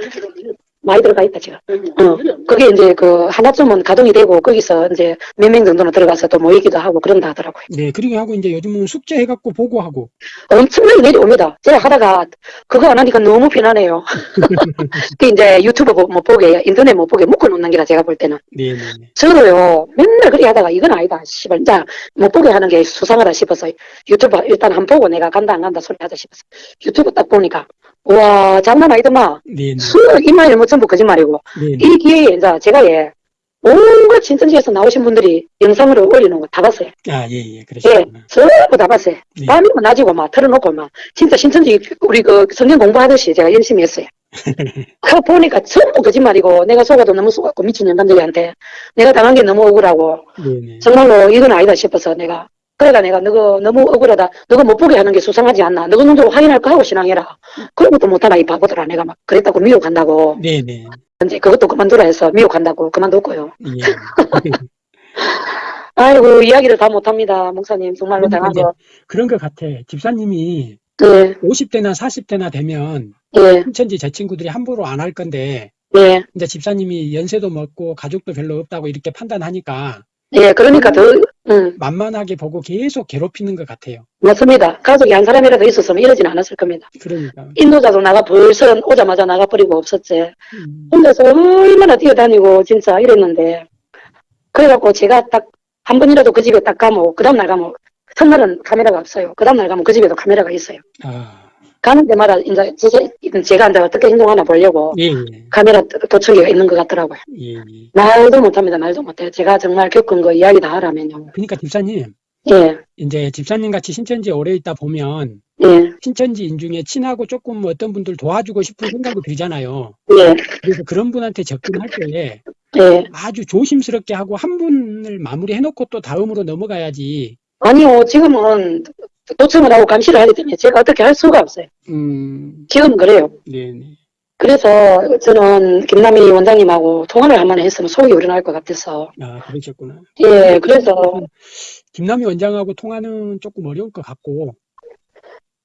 Speaker 1: 많이 들어가 있다, 지금. 어, 그게 이제 그 하나쯤은 가동이 되고 거기서 이제 몇 명 정도는 들어가서 또 모이기도 하고 그런다 하더라고요.
Speaker 2: 네, 그리고 하고 이제 요즘은 숙제 해갖고 보고하고.
Speaker 1: 엄청나게 내려옵니다. 제가 하다가 그거 안 하니까 너무 편하네요. 그 이제 유튜브 못, 못 보게, 인터넷 못 보게 묶어놓는 게라 제가 볼 때는.
Speaker 2: 네, 네, 네.
Speaker 1: 저도요, 맨날 그렇게 하다가 이건 아니다. 씨발, 진짜 못 보게 하는 게 수상하다 싶어서 유튜브 일단 한번 보고 내가 간다 안 간다 소리 하자 싶어서 유튜브 딱 보니까 와, 장난 아니더만.
Speaker 2: 네, 네.
Speaker 1: 수, 이말 뭐 전부 거짓말이고.
Speaker 2: 네, 네.
Speaker 1: 이 기회에 이제 제가 예, 온갖 친천지에서 나오신 분들이 영상으로 올리는 거 다 봤어요.
Speaker 2: 아, 예, 예,
Speaker 1: 예,
Speaker 2: 그러시구나.
Speaker 1: 전부 다 봤어요.
Speaker 2: 네.
Speaker 1: 밤이고 낮이고 막 틀어놓고 막 진짜 신천지 우리 그 성경 공부하듯이 제가 열심히 했어요. 그 보니까 전부 거짓말이고 내가 속아도 너무 속았고 미친 년간들이한테 내가 당한 게 너무 억울하고
Speaker 2: 네, 네.
Speaker 1: 정말로 이건 아니다 싶어서 내가 그러니까 내가 너가 너무 억울하다. 너가 못 보게 하는 게 수상하지 않나. 너가 눈으로 확인할 거 하고 신앙해라. 그런 것도 못하나 이 바보들아. 내가 막 그랬다고 미혹한다고.
Speaker 2: 네, 네.
Speaker 1: 이제 그것도 그만두라 해서 미혹한다고 그만뒀고요.
Speaker 2: 예.
Speaker 1: 아이고 이야기를 다 못합니다 목사님. 정말로
Speaker 2: 그러니까
Speaker 1: 당한
Speaker 2: 이제
Speaker 1: 거
Speaker 2: 그런 것 같아. 집사님이
Speaker 1: 예,
Speaker 2: 50대나 40대나 되면
Speaker 1: 예,
Speaker 2: 신천지 제 친구들이 함부로 안 할 건데
Speaker 1: 예,
Speaker 2: 이제 집사님이 연세도 먹고 가족도 별로 없다고 이렇게 판단하니까
Speaker 1: 예, 그러니까 더, 음,
Speaker 2: 만만하게 보고 계속 괴롭히는 것 같아요.
Speaker 1: 맞습니다. 가족이 한 사람이라도 있었으면 이러진 않았을 겁니다.
Speaker 2: 그러니까.
Speaker 1: 인도자도 나가 벌써 오자마자 나가버리고 없었지.
Speaker 2: 음,
Speaker 1: 혼자서 얼마나 뛰어다니고 진짜 이랬는데. 그래갖고 제가 딱 한 번이라도 그 집에 딱 가면, 그 다음날 가면, 첫날은 카메라가 없어요. 그 다음날 가면 그 집에도 카메라가 있어요.
Speaker 2: 아,
Speaker 1: 가는 데마다 이제 제가, 제가 이제 어떻게 행동하나 보려고
Speaker 2: 예, 예,
Speaker 1: 카메라 도청기가 있는 것 같더라고요.
Speaker 2: 예, 예.
Speaker 1: 말도 못합니다. 말도 못해요. 제가 정말 겪은 거 이야기 다 하라면요.
Speaker 2: 그러니까 집사님,
Speaker 1: 예,
Speaker 2: 이제 집사님 같이 신천지에 오래 있다 보면
Speaker 1: 예,
Speaker 2: 신천지인 중에 친하고 조금 뭐 어떤 분들 도와주고 싶은 생각이 들잖아요.
Speaker 1: 예,
Speaker 2: 그래서 그런 분한테 접근할 때
Speaker 1: 예.
Speaker 2: 아주 조심스럽게 하고 한 분을 마무리해놓고 또 다음으로 넘어가야지.
Speaker 1: 아니요, 지금은 도청을 하고 감시를 하기 때문에 제가 어떻게 할 수가 없어요.
Speaker 2: 음,
Speaker 1: 지금 그래요.
Speaker 2: 네네.
Speaker 1: 그래서 저는 김남희 원장님하고 통화를 한번 했으면 속이 우려날 것 같아서.
Speaker 2: 아, 그러셨구나.
Speaker 1: 예, 그래서,
Speaker 2: 김남희 원장하고 통화는 조금 어려울 것 같고,
Speaker 1: 아,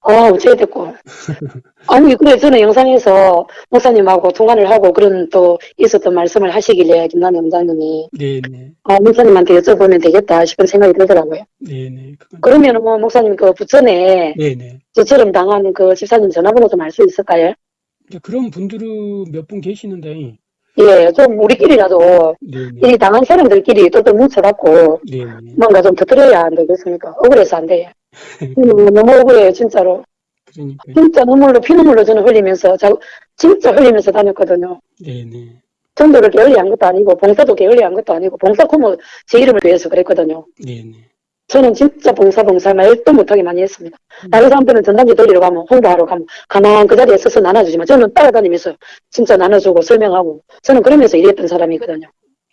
Speaker 1: 어째 됐고. 아니, 그래, 저는 영상에서 목사님하고 통화를 하고 그런 또 있었던 말씀을 하시길래 김남희 원장님이,
Speaker 2: 네네,
Speaker 1: 아, 목사님한테 여쭤보면 되겠다 싶은 생각이 들더라고요.
Speaker 2: 네네, 그건,
Speaker 1: 그러면은 뭐, 목사님 그 부천에
Speaker 2: 네네.
Speaker 1: 저처럼 당한 그 집사님 전화번호 좀 알 수 있을까요?
Speaker 2: 그런 분들은 몇 분 계시는데,
Speaker 1: 예, 좀 우리끼리라도
Speaker 2: 네네,
Speaker 1: 이 당한 사람들끼리 또또 뭉쳐갖고
Speaker 2: 네네.
Speaker 1: 뭔가 좀 터뜨려야 안 되겠습니까? 억울해서 안 돼요. 음, 너무 억울해요, 진짜로.
Speaker 2: 그러니까,
Speaker 1: 진짜 눈물로, 피눈물로 저는 흘리면서, 자, 진짜 흘리면서 다녔거든요.
Speaker 2: 네네,
Speaker 1: 전도를 게을리한 것도 아니고, 봉사도 게을리한 것도 아니고, 봉사 코모 제 이름을 위해서 그랬거든요.
Speaker 2: 네네.
Speaker 1: 저는 진짜 봉사, 봉사 말도 못하게 많이 했습니다. 다른 사람들은 전단지 돌리러 가면, 홍보하러 가면, 가만 그 자리에 서서 나눠주지만, 저는 따라다니면서 진짜 나눠주고 설명하고, 저는 그러면서 일했던 사람이거든요.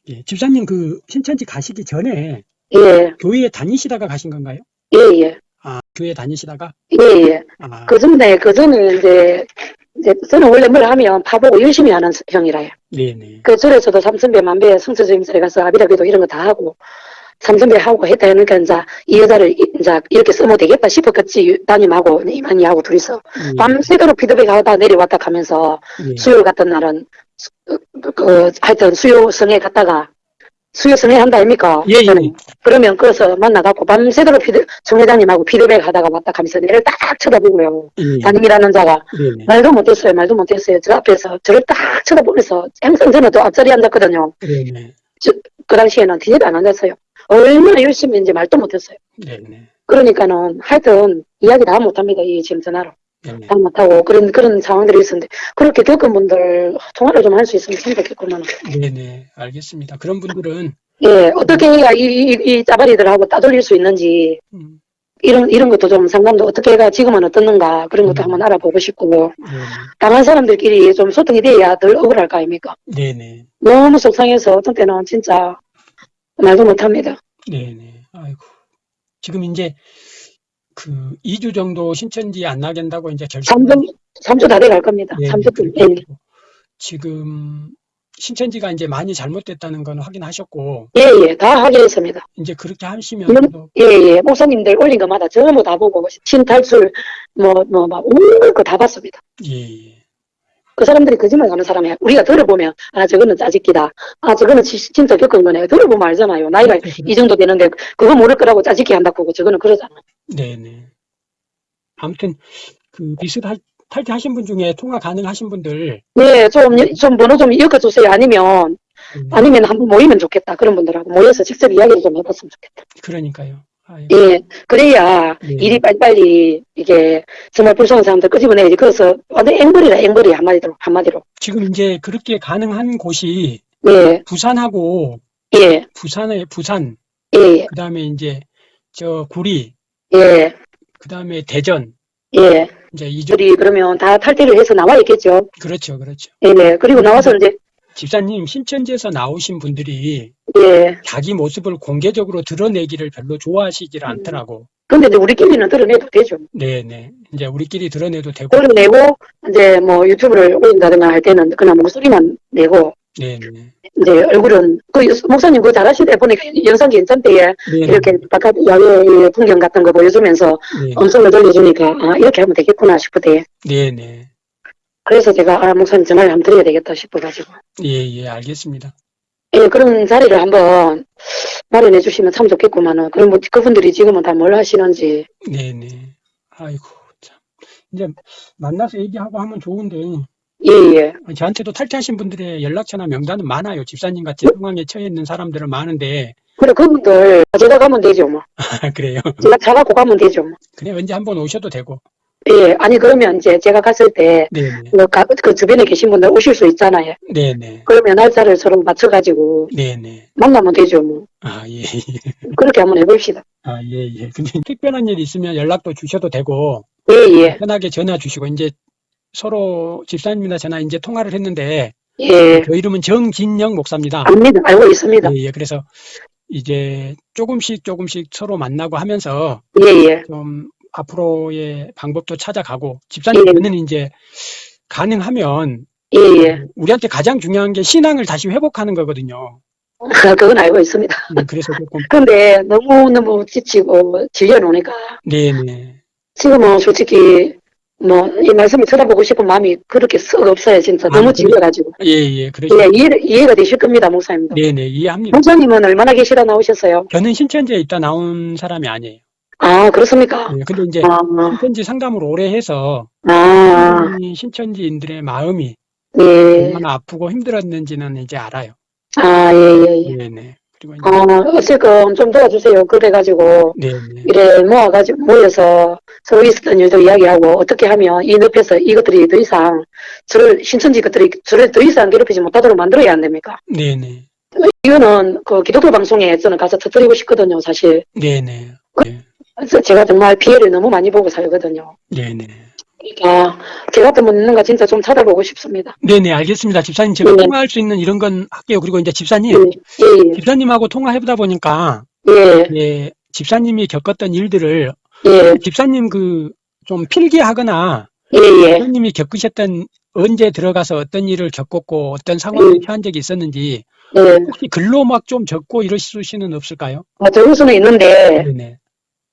Speaker 2: 예, 집사님 그 신천지 가시기 전에
Speaker 1: 예,
Speaker 2: 교회에 다니시다가 가신 건가요?
Speaker 1: 예, 예,
Speaker 2: 아, 교회 다니시다가?
Speaker 1: 예, 예.
Speaker 2: 아,
Speaker 1: 그 전에, 그 전에 이제, 이제, 저는 원래 뭘 하면 파보고 열심히 하는 형이라요.
Speaker 2: 네네,
Speaker 1: 그 절에서도 삼천배 만배 성서주임설에 가서 아비라비도 이런 거 다 하고 삼천배 하고 했다 하니까 이제 이 여자를 이- 이제 이렇게 쓰면 되겠다 싶었겠지 담임하고 이만희하고 둘이서
Speaker 2: 예,
Speaker 1: 밤새도록 피드백 하다 내려왔다 가면서
Speaker 2: 예,
Speaker 1: 수요 같은 날은 수- 그, 그 하여튼 수요성에 갔다가 수요성에 한다 아닙니까?
Speaker 2: 예, 예.
Speaker 1: 그러면 거기서 만나갖고 밤새도록 피드 총회장님하고 피드백 하다가 왔다 가면서 내를 딱 쳐다보고요.
Speaker 2: 예,
Speaker 1: 담임이라는 자가
Speaker 2: 네네,
Speaker 1: 말도 못했어요. 말도 못했어요. 저 앞에서 저를 딱 쳐다보면서 항상 저는 또 앞자리에 앉았거든요.
Speaker 2: 네네,
Speaker 1: 그 당시에는 뒤에도 안 앉았어요. 얼마나 열심히 했는지 말도 못했어요.
Speaker 2: 네네,
Speaker 1: 그러니까는 하여튼 이야기 다 못합니다. 이 지금 전화로.
Speaker 2: 네네.
Speaker 1: 다 못하고 그런 그런 상황들이 있었는데 그렇게 겪은 분들 통화를 좀 할 수 있으면 참 좋겠구만.
Speaker 2: 네네, 알겠습니다. 그런 분들은,
Speaker 1: 예, 어떻게 해야 이, 이, 이 짜바리들하고 따돌릴 수 있는지
Speaker 2: 음,
Speaker 1: 이런 이런 것도 좀 상담도 어떻게 해가 지금은 어떻는가 그런 것도
Speaker 2: 음.
Speaker 1: 한번 알아보고 싶고
Speaker 2: 네네,
Speaker 1: 당한 사람들끼리 좀 소통이 돼야 덜 억울할 거 아닙니까?
Speaker 2: 네네,
Speaker 1: 너무 속상해서 어떤 때는 진짜 말도 못합니다.
Speaker 2: 네네, 아이고. 지금 이제 그 2주 정도 신천지 안 나간다고 이제 결심.
Speaker 1: 3주, 3주 다 돼 갈 겁니다.
Speaker 2: 예,
Speaker 1: 3주쯤.
Speaker 2: 그렇게
Speaker 1: 예.
Speaker 2: 지금 신천지가 이제 많이 잘못됐다는 건 확인하셨고,
Speaker 1: 예, 예, 다 확인했습니다.
Speaker 2: 이제 그렇게 하시면
Speaker 1: 음.
Speaker 2: 또,
Speaker 1: 예, 예, 목사님들 올린 것마다 전부 다 보고, 신탈출, 뭐, 뭐, 막, 온갖 거다 봤습니다.
Speaker 2: 예, 예.
Speaker 1: 그 사람들이 거짓말 하는 사람이야. 우리가 들어보면, 아, 저거는 짜집기다. 아, 저거는 지- 진짜 겪은 거네. 들어보면 알잖아요. 나이가
Speaker 2: 그렇죠.
Speaker 1: 이 정도 되는데, 그거 모를 거라고 짜집기 한다고 하고, 저거는 그러잖아.
Speaker 2: 네네. 아무튼 그 비슷할 탈퇴하신 분 중에 통화 가능하신 분들
Speaker 1: 네, 좀, 좀 번호 좀 엮어주세요. 아니면,
Speaker 2: 음,
Speaker 1: 아니면 한번 모이면 좋겠다. 그런 분들하고 모여서 직접 이야기를 좀 해봤으면 좋겠다.
Speaker 2: 그러니까요.
Speaker 1: 예, 그래야
Speaker 2: 네.
Speaker 1: 일이 빨리빨리 이게 정말 불쌍한 사람들 끄집어내야지. 그래서 완전 앵벌이라 앵벌이 한마디로, 한마디로.
Speaker 2: 지금 이제 그렇게 가능한 곳이
Speaker 1: 예,
Speaker 2: 부산하고
Speaker 1: 예,
Speaker 2: 부산에 부산
Speaker 1: 예,
Speaker 2: 그다음에 이제 저 구리
Speaker 1: 예,
Speaker 2: 그다음에 대전
Speaker 1: 예.
Speaker 2: 이제 이쪽
Speaker 1: 우리 그러면 다 탈퇴를 해서 나와 있겠죠.
Speaker 2: 그렇죠 그렇죠.
Speaker 1: 예, 네. 그리고 나와서 이제,
Speaker 2: 집사님 신천지에서 나오신 분들이
Speaker 1: 예.
Speaker 2: 자기 모습을 공개적으로 드러내기를 별로 좋아하시질
Speaker 1: 음.
Speaker 2: 않더라고.
Speaker 1: 근데 이제 우리끼리는 드러내도 되죠.
Speaker 2: 네네. 이제 우리끼리 드러내도 되고.
Speaker 1: 드러내고, 이제 뭐 유튜브를 올린다든가 할 때는 그냥 목소리만 내고,
Speaker 2: 네네.
Speaker 1: 이제 얼굴은, 그 목사님 그거 잘하시대 보니까 영상 괜찮대요.
Speaker 2: 네네.
Speaker 1: 이렇게 바깥 야외 풍경 같은 거 보여주면서
Speaker 2: 네.
Speaker 1: 음성을 들려주니까 아 이렇게 하면 되겠구나 싶으대.
Speaker 2: 네네.
Speaker 1: 그래서 제가 아 목사님 전화를 한번 드려야 되겠다 싶어가지고
Speaker 2: 예, 예, 알겠습니다.
Speaker 1: 예 그런 자리를 한번 마련해 주시면 참 좋겠구만은 그럼 뭐 그분들이 지금은 다 뭘 하시는지
Speaker 2: 네네. 아이고, 참. 이제 만나서 얘기하고 하면 좋은데,
Speaker 1: 예예
Speaker 2: 저한테도 탈퇴하신 분들의 연락처나 명단은 많아요. 집사님 같이 상황에 처해 있는 사람들은 많은데,
Speaker 1: 그래 그분들 제가 가면 되죠 뭐
Speaker 2: 아, 그래요.
Speaker 1: 제가 잡아고 가면 되죠 뭐.
Speaker 2: 그래, 언제 한번 오셔도 되고.
Speaker 1: 예 아니 그러면 이제 제가 갔을 때
Speaker 2: 네네.
Speaker 1: 그, 가- 그 주변에 계신 분들 오실 수 있잖아요.
Speaker 2: 네네.
Speaker 1: 그러면 날짜를 서로 맞춰가지고
Speaker 2: 네네.
Speaker 1: 만나면 되죠 뭐.
Speaker 2: 아, 예, 예.
Speaker 1: 그렇게 한번 해봅시다.
Speaker 2: 아, 예, 예. 근데 특별한 일 있으면 연락도 주셔도 되고,
Speaker 1: 예예
Speaker 2: 편하게 전화 주시고, 이제 서로 집사님이나 전화 이제 통화를 했는데,
Speaker 1: 예.
Speaker 2: 저 이름은 정진영 목사입니다.
Speaker 1: 압니다. 알고 있습니다.
Speaker 2: 예, 예. 그래서 이제 조금씩 조금씩 서로 만나고 하면서
Speaker 1: 예예
Speaker 2: 좀 앞으로의 방법도 찾아가고 집사님
Speaker 1: 예.
Speaker 2: 이제 가능하면
Speaker 1: 예예
Speaker 2: 우리한테 가장 중요한 게 신앙을 다시 회복하는 거거든요.
Speaker 1: 그건 알고 있습니다.
Speaker 2: 음, 그래서 조금
Speaker 1: 근데 너무너무 지치고 질려놓으니까
Speaker 2: 네네
Speaker 1: 지금은 솔직히 뭐 이 말씀을 쳐다보고 싶은 마음이 그렇게 썩 없어요 진짜
Speaker 2: 아,
Speaker 1: 너무
Speaker 2: 그래?
Speaker 1: 질려가지고
Speaker 2: 예예 그러죠.
Speaker 1: 예, 이해, 이해가 되실 겁니다 목사님도
Speaker 2: 네네 이해합니다.
Speaker 1: 목사님은 얼마나 계시다 나오셨어요?
Speaker 2: 저는 신천지에 있다 나온 사람이 아니에요.
Speaker 1: 아 그렇습니까?
Speaker 2: 예, 근데 이제
Speaker 1: 아,
Speaker 2: 신천지 상담을 오래 해서
Speaker 1: 아,
Speaker 2: 이 신천지인들의 마음이
Speaker 1: 예,
Speaker 2: 얼마나 아프고 힘들었는지는 이제 알아요.
Speaker 1: 아, 예, 예, 예.
Speaker 2: 네네 그리고 이제
Speaker 1: 어, 어쨌건 좀 도와주세요. 그래가지고
Speaker 2: 네 네
Speaker 1: 이래 모아가지고 모여서 서로 있었던 일도 이야기하고 어떻게 하면 이 늪에서 이것들이 더 이상 저를 신천지 것들이 저를 더 이상 괴롭히지 못하도록 만들어야 안 됩니까?
Speaker 2: 네네
Speaker 1: 이거는 그 기독교 방송에 저는 가서 터뜨리고 싶거든요, 사실.
Speaker 2: 네네 네.
Speaker 1: 그래서 제가 정말 피해를 너무 많이 보고 살거든요.
Speaker 2: 네네.
Speaker 1: 그러니까 제 같은 분 있는가 진짜 좀 찾아보고 싶습니다.
Speaker 2: 네네, 알겠습니다. 집사님, 제가
Speaker 1: 네.
Speaker 2: 통화할 수 있는 이런 건 할게요. 그리고 이제
Speaker 1: 예,
Speaker 2: 집사님,
Speaker 1: 예,
Speaker 2: 집사님하고 통화해보다 보니까,
Speaker 1: 예,
Speaker 2: 예, 집사님이 겪었던 일들을,
Speaker 1: 예,
Speaker 2: 집사님 그, 좀 필기하거나,
Speaker 1: 예, 예.
Speaker 2: 집사님이 겪으셨던, 언제 들어가서 어떤 일을 겪었고, 어떤 상황에
Speaker 1: 음.
Speaker 2: 처한 적이 있었는지,
Speaker 1: 예.
Speaker 2: 혹시 글로 막 좀 적고 이러실 수는 없을까요?
Speaker 1: 아, 적을 수는 있는데,
Speaker 2: 네네.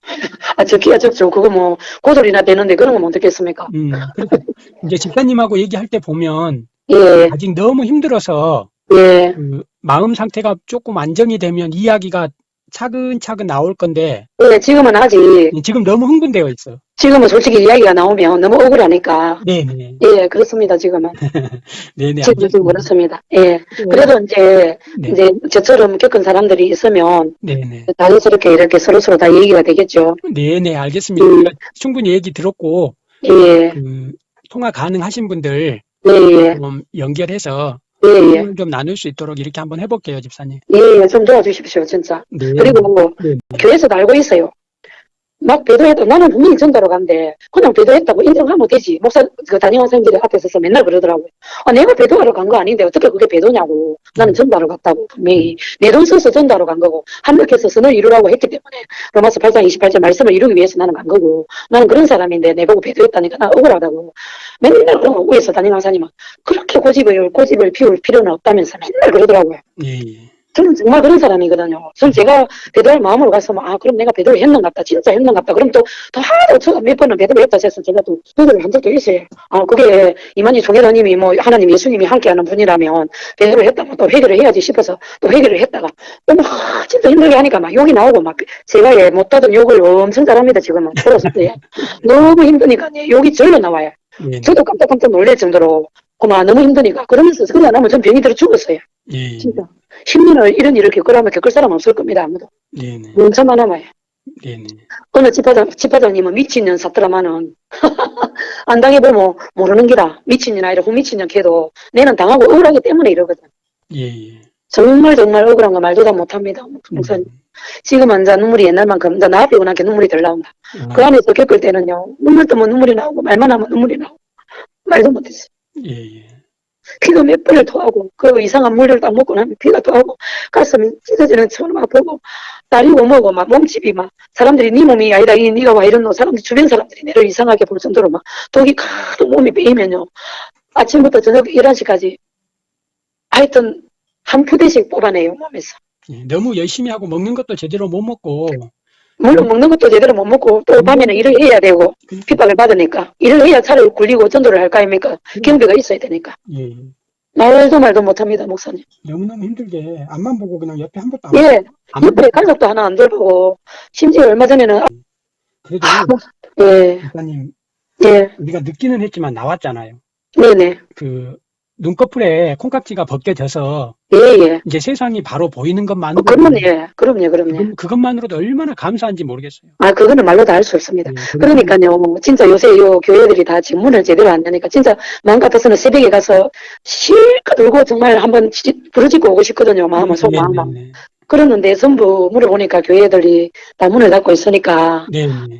Speaker 1: 아, 적기야 적죠. 그거 뭐, 고소리나 되는데 그런 건 어떻겠습니까?
Speaker 2: 음, 그래서 이제 집사님하고 얘기할 때 보면,
Speaker 1: 예,
Speaker 2: 아직 너무 힘들어서,
Speaker 1: 예,
Speaker 2: 그, 마음 상태가 조금 안정이 되면 이야기가 차근차근 나올 건데,
Speaker 1: 예, 지금은 아직,
Speaker 2: 지금 너무 흥분되어 있어.
Speaker 1: 지금은 솔직히 이야기가 나오면 너무 억울하니까,
Speaker 2: 네네.
Speaker 1: 예, 그렇습니다, 지금은.
Speaker 2: 네네.
Speaker 1: 지금 좀 그렇습니다. 예.
Speaker 2: 네.
Speaker 1: 그래도 이제,
Speaker 2: 네.
Speaker 1: 이제 저처럼 겪은 사람들이 있으면
Speaker 2: 네네.
Speaker 1: 자연스럽게 이렇게 서로서로 다 얘기가 되겠죠.
Speaker 2: 네네. 알겠습니다.
Speaker 1: 음.
Speaker 2: 충분히 얘기 들었고,
Speaker 1: 예,
Speaker 2: 그, 통화 가능하신 분들
Speaker 1: 예, 예,
Speaker 2: 좀 연결해서
Speaker 1: 예, 예.
Speaker 2: 좀 나눌 수 있도록 이렇게 한번 해볼게요, 집사님.
Speaker 1: 예, 예, 좀 도와주십시오, 진짜.
Speaker 2: 네.
Speaker 1: 그리고 뭐,
Speaker 2: 네.
Speaker 1: 교회에서도 알고 있어요. 막 배도했다. 나는 분명히 전도로 간데, 그냥 배도했다고 인정하면 되지. 목사, 그 담임원 선생님들 앞에 서서 맨날 그러더라고요. 아, 내가 배도하러 간 거 아닌데 어떻게 그게 배도냐고. 나는 전도하러 갔다고, 분명히. 내 돈 써서 전도하러 간 거고, 한력해서 선을 이루라고 했기 때문에, 로마서 8장 28절 말씀을 이루기 위해서 나는 간 거고, 나는 그런 사람인데, 내 보고 배도했다니까 나 억울하다고. 맨날 거, 위에서 담임원 사님은 그렇게 고집을, 고집을 피울 필요는 없다면서 맨날 그러더라고요.
Speaker 2: 예, 예.
Speaker 1: 저는 정말 그런 사람이거든요. 저는 제가 배달 마음으로 가서 막, 아, 그럼 내가 배달을 했는 같다. 진짜 했는 같다. 그럼 또, 더 하도 제가 몇 번은 배달을 했다 해서 제가 또 배달을 한 적도 있어요. 아, 그게 이만희 종회사님이 뭐, 하나님 예수님이 함께하는 분이라면 배달을 했다가 또 회개를 해야지 싶어서 또 회개를 했다가 또 막, 진짜 힘들게 하니까 막 욕이 나오고 막, 제가 예, 못하던 욕을 엄청 잘합니다. 지금은. 들었을 때. 너무 힘드니까 예, 욕이 절로 나와요.
Speaker 2: 예,
Speaker 1: 저도 깜짝깜짝 놀랄 정도로, 그만 너무 힘드니까. 그러면서 그러다 나면 전 병이 들어 죽었어요.
Speaker 2: 예,
Speaker 1: 진짜. 10년을 이런 일을 겪으라면 겪을 사람 없을 겁니다, 아무도.
Speaker 2: 예, 네,
Speaker 1: 멍청만 남아요.
Speaker 2: 예, 네.
Speaker 1: 어느 집화장, 집화장님은 미친년 사더라마는, 안 당해보면 모르는 기라. 미친년 아니라 후미친년 걔도 내는 당하고 억울하기 때문에 이러거든.
Speaker 2: 예, 예.
Speaker 1: 정말 정말 억울한 거 말도 다 못합니다. 목사님. 지금 앉아 눈물이 옛날만큼, 나 아프고 나게 눈물이 덜 나온다.
Speaker 2: 아,
Speaker 1: 그 안에서 겪을 때는요, 눈물 뜨면 눈물이 나오고, 말만 하면 눈물이 나오고, 말도 못했어요.
Speaker 2: 예, 예.
Speaker 1: 피가 몇 번을 토하고 그 이상한 물을 딱 먹고 나면 피가 토하고 가슴이 찢어지는 처럼 아프고 다리고 뭐고 막 몸집이 막 사람들이 네 몸이 아니다 이 네가 와 이런 너 사람들 주변 사람들이 내를 이상하게 볼 정도로 막 독이 가득 몸이 빼이면요. 아침부터 저녁 11시까지 하여튼 한 푸대씩 뽑아내요 몸에서.
Speaker 2: 예, 너무 열심히 하고 먹는 것도 제대로 못 먹고
Speaker 1: 물론 먹는 것도 제대로 못 먹고 또 밤에는 일을 해야 되고 핍박을 받으니까 일을 해야 차를 굴리고 전도를 할거 아닙니까? 경비가 있어야 되니까.
Speaker 2: 예,
Speaker 1: 말도 말도 못합니다 목사님.
Speaker 2: 너무너무 힘들게 앞만 보고 그냥 옆에 한 번도 안
Speaker 1: 예.
Speaker 2: 안
Speaker 1: 옆에 가족도 하나 안 돌보고 심지어 얼마 전에는 아,
Speaker 2: 그래도
Speaker 1: 예,
Speaker 2: 목사님
Speaker 1: 예,
Speaker 2: 우리가 늦기는 했지만 나왔잖아요.
Speaker 1: 네네,
Speaker 2: 그 눈꺼풀에 콩깍지가 벗겨져서
Speaker 1: 예, 예.
Speaker 2: 이제 세상이 바로 보이는
Speaker 1: 어,
Speaker 2: 것만으로
Speaker 1: 그러면 예, 그럼요, 그럼요.
Speaker 2: 그것- 그것만으로도 얼마나 감사한지 모르겠어요.
Speaker 1: 아, 그거는 말로 다할수 없습니다.
Speaker 2: 예,
Speaker 1: 그러니까요, 진짜 요새 요 교회들이 다 지금 문을 제대로 안 여니까 진짜 마음 같아서는 새벽에 가서 실컷 울고 정말 한번 지- 부르짖고 오고 싶거든요, 마음을, 속마음만.
Speaker 2: 네, 네,
Speaker 1: 그러는데 전부 물어보니까 교회들이 다 문을 닫고 있으니까.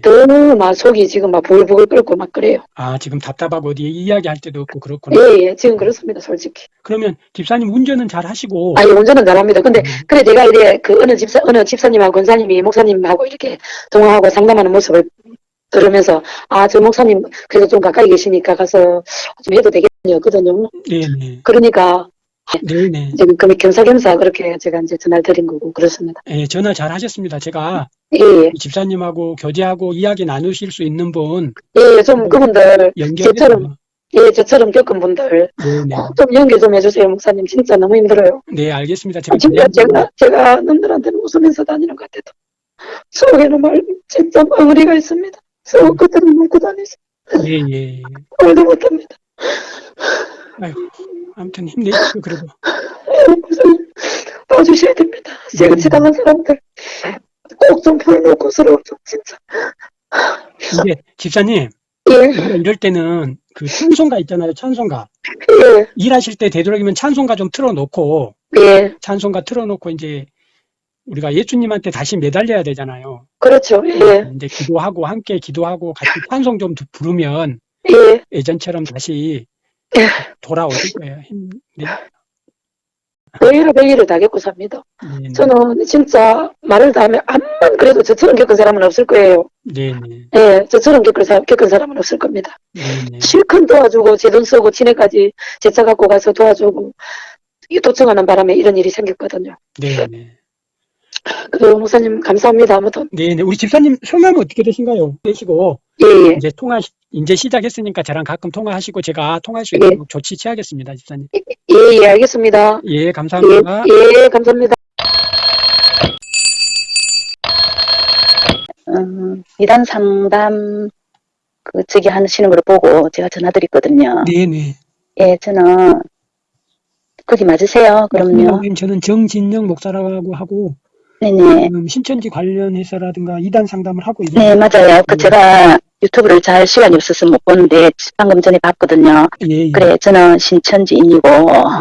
Speaker 1: 너무 막 속이 지금 막 부글부글 끓고 막 그래요.
Speaker 2: 아 지금 답답하고 어디 이야기할 데도 없고 그렇구나.
Speaker 1: 예, 예, 지금 그렇습니다, 솔직히.
Speaker 2: 그러면 집사님 운전은 잘 하시고
Speaker 1: 아니, 운전은 잘합니다. 근데
Speaker 2: 음,
Speaker 1: 그래 제가 이래 그 어느 집사 어느 집사님하고 권사님이 목사님하고 이렇게 통화하고 상담하는 모습을 들으면서 아 저 목사님 그래도 좀 가까이 계시니까 가서 좀 해도 되겠거든요.
Speaker 2: 네, 네,
Speaker 1: 그러니까
Speaker 2: 네, 네.
Speaker 1: 지금 그 겸사겸사 그렇게 제가 이제 전화를 드린 거고 그렇습니다.
Speaker 2: 예, 전화 잘 하셨습니다. 제가
Speaker 1: 예, 예,
Speaker 2: 이 집사님하고 교제하고 이야기 나누실 수 있는 분
Speaker 1: 예, 예, 좀 그분들
Speaker 2: 연결해서
Speaker 1: 저처럼 예, 저처럼 겪은 분들
Speaker 2: 네, 네.
Speaker 1: 꼭좀 연결 좀 해주세요, 목사님. 진짜 너무 힘들어요.
Speaker 2: 네, 알겠습니다. 제가
Speaker 1: 진짜 제가 제가 놈들한테는 웃으면서 다니는 것 같아도 속에는 말 진짜 멍어리가 있습니다. 속 끝으로 묻고 다니서
Speaker 2: 예, 예, 예.
Speaker 1: 말도 못합니다.
Speaker 2: 아이고, 아무튼 힘내십시오. 그래도
Speaker 1: 봐주셔야 됩니다. 제가 지당한 사람들 꼭 좀 풀어놓고 서로 좀 진짜
Speaker 2: 이게 집사님
Speaker 1: 예,
Speaker 2: 이럴 때는 그 찬송가 있잖아요. 찬송가
Speaker 1: 예,
Speaker 2: 일하실 때 되도록이면 찬송가 좀 틀어놓고
Speaker 1: 예,
Speaker 2: 찬송가 틀어놓고 이제 우리가 예수님한테 다시 매달려야 되잖아요.
Speaker 1: 그렇죠. 예,
Speaker 2: 이제 기도하고 함께 기도하고 같이 찬송 좀 부르면
Speaker 1: 예,
Speaker 2: 예전처럼 다시
Speaker 1: 예.
Speaker 2: 돌아오실 거예요. 힘, 네,
Speaker 1: 매일을 매일을 다 겪고 삽니다.
Speaker 2: 네,
Speaker 1: 저는 진짜 말을 다 하면 암만 그래도 저처럼 겪은 사람은 없을 거예요.
Speaker 2: 네, 네,
Speaker 1: 예, 저처럼 겪은, 사, 겪은 사람은 없을 겁니다.
Speaker 2: 네, 네.
Speaker 1: 실컷 도와주고 제 돈 쓰고 지네까지 제 차 갖고 가서 도와주고 이 도청하는 바람에 이런 일이 생겼거든요.
Speaker 2: 네, 네.
Speaker 1: 그 목사님 감사합니다. 아무튼
Speaker 2: 네, 네. 우리 집사님 성함이 어떻게 되신가요? 되시고
Speaker 1: 예 예
Speaker 2: 이제 통화 시- 이제 시작했으니까 저랑 가끔 통화하시고 제가 통화할 수
Speaker 1: 예.
Speaker 2: 있도록 조치 취하겠습니다, 집사님.
Speaker 1: 예 예 알겠습니다.
Speaker 2: 예,
Speaker 1: 예,
Speaker 2: 감사합니다.
Speaker 1: 예 감사합니다.
Speaker 3: 음, 이단 상담 그 저기 하시는 걸 보고 제가 전화드렸거든요.
Speaker 2: 네, 네.
Speaker 3: 예, 저는 거기 맞으세요? 그럼요.
Speaker 2: 선생님, 저는 정진영 목사라고 하고
Speaker 3: 네네.
Speaker 2: 지금 신천지 관련해서라든가 이단 상담을 하고 있는
Speaker 3: 네, 맞아요. 그
Speaker 2: 네.
Speaker 3: 제가 유튜브를 잘 시간이 없어서 못 보는데 방금 전에 봤거든요.
Speaker 2: 예, 예.
Speaker 3: 그래, 저는 신천지인이고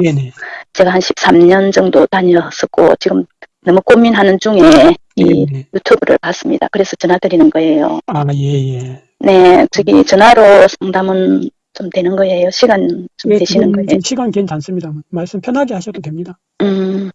Speaker 2: 네, 네.
Speaker 3: 제가 한 13년 정도 다녔었고 지금 너무 고민하는 중에 이
Speaker 2: 네, 네.
Speaker 3: 유튜브를 봤습니다. 그래서 전화드리는 거예요.
Speaker 2: 아, 예, 예.
Speaker 3: 네, 저기 전화로 상담은 좀 되는 거예요. 시간 좀
Speaker 2: 예,
Speaker 3: 되시는 거예요.
Speaker 2: 좀 시간 괜찮습니다. 말씀 편하게 하셔도 됩니다.
Speaker 3: 음,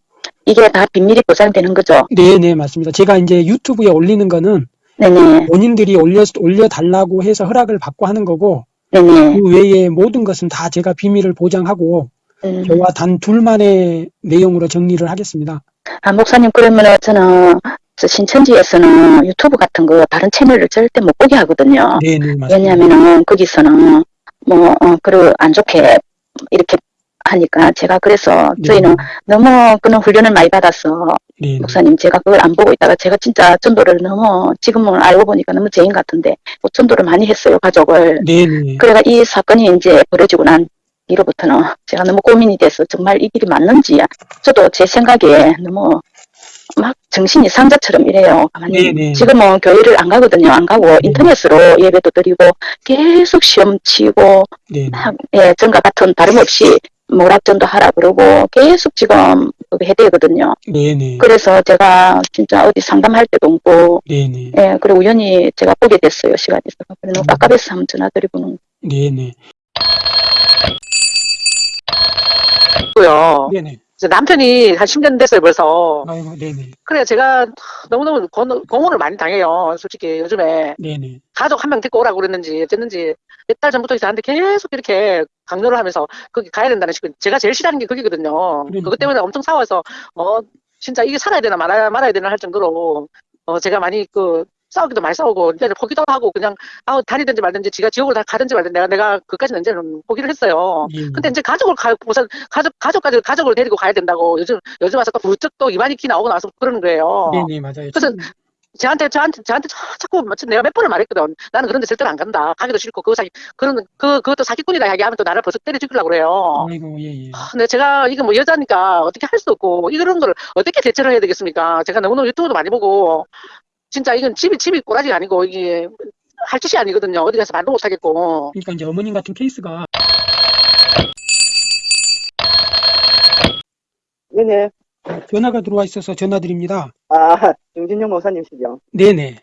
Speaker 3: 이게 다 비밀이 보장되는 거죠?
Speaker 2: 네, 네, 맞습니다. 제가 이제 유튜브에 올리는 거는
Speaker 3: 네네,
Speaker 2: 본인들이 올려, 올려달라고 해서 허락을 받고 하는 거고,
Speaker 3: 네네.
Speaker 2: 그 외에 모든 것은 다 제가 비밀을 보장하고,
Speaker 3: 음,
Speaker 2: 저와 단 둘만의 내용으로 정리를 하겠습니다.
Speaker 3: 아, 목사님, 그러면은 저는 저 신천지에서는 유튜브 같은 거 다른 채널을 절대 못 보게 하거든요.
Speaker 2: 네네.
Speaker 3: 왜냐면은 거기서는 뭐, 어, 그런 안 좋게 이렇게 하니까 제가 그래서 저희는 너무 그런 훈련을 많이 받아서
Speaker 2: 네,
Speaker 3: 목사님 제가 그걸 안 보고 있다가 제가 진짜 전도를 너무 지금은 알고 보니까 너무 죄인 같은데 뭐 전도를 많이 했어요 가족을
Speaker 2: 네네.
Speaker 3: 그래가 이 사건이 이제 벌어지고 난 뒤로부터는 제가 너무 고민이 돼서 정말 이 길이 맞는지 저도 제 생각에 너무 막 정신이 상자처럼 이래요. 가만히.
Speaker 2: 네네.
Speaker 3: 지금은 교회를 안 가거든요. 안 가고 인터넷으로 예배도 드리고 계속 시험 치고
Speaker 2: 네네.
Speaker 3: 학- 예, 전과 같은 다름없이 모락전도 하라 그러고 계속 지금 그게 해대거든요.
Speaker 2: 네네.
Speaker 3: 그래서 제가 진짜 어디 상담할 때도 없고
Speaker 2: 네네.
Speaker 3: 예, 그리고 우연히 제가 보게 됐어요. 시간이 있어서. 그래 너무
Speaker 2: 음.
Speaker 3: 깝깝해서 한번 전화드리고는
Speaker 2: 네네.
Speaker 4: 고요.
Speaker 2: 네네.
Speaker 4: 남편이 한 10년 됐어요, 벌써.
Speaker 2: 아이고, 네네.
Speaker 4: 그래, 제가 너무너무 gon- 공헌을 많이 당해요, 솔직히 요즘에.
Speaker 2: 네네.
Speaker 4: 가족 한 명 데리고 오라고 그랬는지, 어쨌는지, 몇 달 전부터 저한테 계속 이렇게 강요를 하면서 거기 가야 된다는 식으로. 제가 제일 싫어하는 게 거기거든요.
Speaker 2: 그러니까.
Speaker 4: 그것 때문에 엄청 싸워서, 어, 진짜 이게 살아야 되나 말아야, 말아야 되나 할 정도로, 어, 제가 많이 그, 싸우기도 많이 싸우고, 이제 포기도 하고, 그냥, 아우, 다니든지 말든지, 지가 지옥을 다 가든지 말든지, 내가, 내가, 그까지는 이제는 포기를 했어요.
Speaker 2: 예, 예.
Speaker 4: 근데 이제 가족을 가, 우선 가족, 가족까지 가족을 데리고 가야 된다고 요즘, 요즘 와서 또 부쩍 또 이만희 키 나오고 나서 그러는 거예요.
Speaker 2: 네네, 맞아요.
Speaker 4: 그래서 저한테, 저한테, 저한테 자- 자꾸 마치 내가 몇 번을 말했거든. 나는 그런 데 절대로 안 간다. 가기도 싫고, 그거 사기, 그런, 그, 그것도 사기꾼이다 얘기하면 또 나를 벌써 때려 죽이려고 그래요.
Speaker 2: 아이고, 예, 예.
Speaker 4: 근데 제가 이거 뭐 여자니까 어떻게 할 수 없고, 이런 걸 어떻게 대처를 해야 되겠습니까? 제가 너무너무 유튜브도 많이 보고, 진짜 이건 집이, 집이 꼬라지가 아니고, 이게 할 짓이 아니거든요. 어디 가서 말도 못 하겠고.
Speaker 2: 그러니까 이제 어머님 같은 케이스가
Speaker 5: 네네.
Speaker 2: 전화가 들어와 있어서 전화드립니다.
Speaker 5: 아, 정진영 목사님이시죠?
Speaker 2: 네네.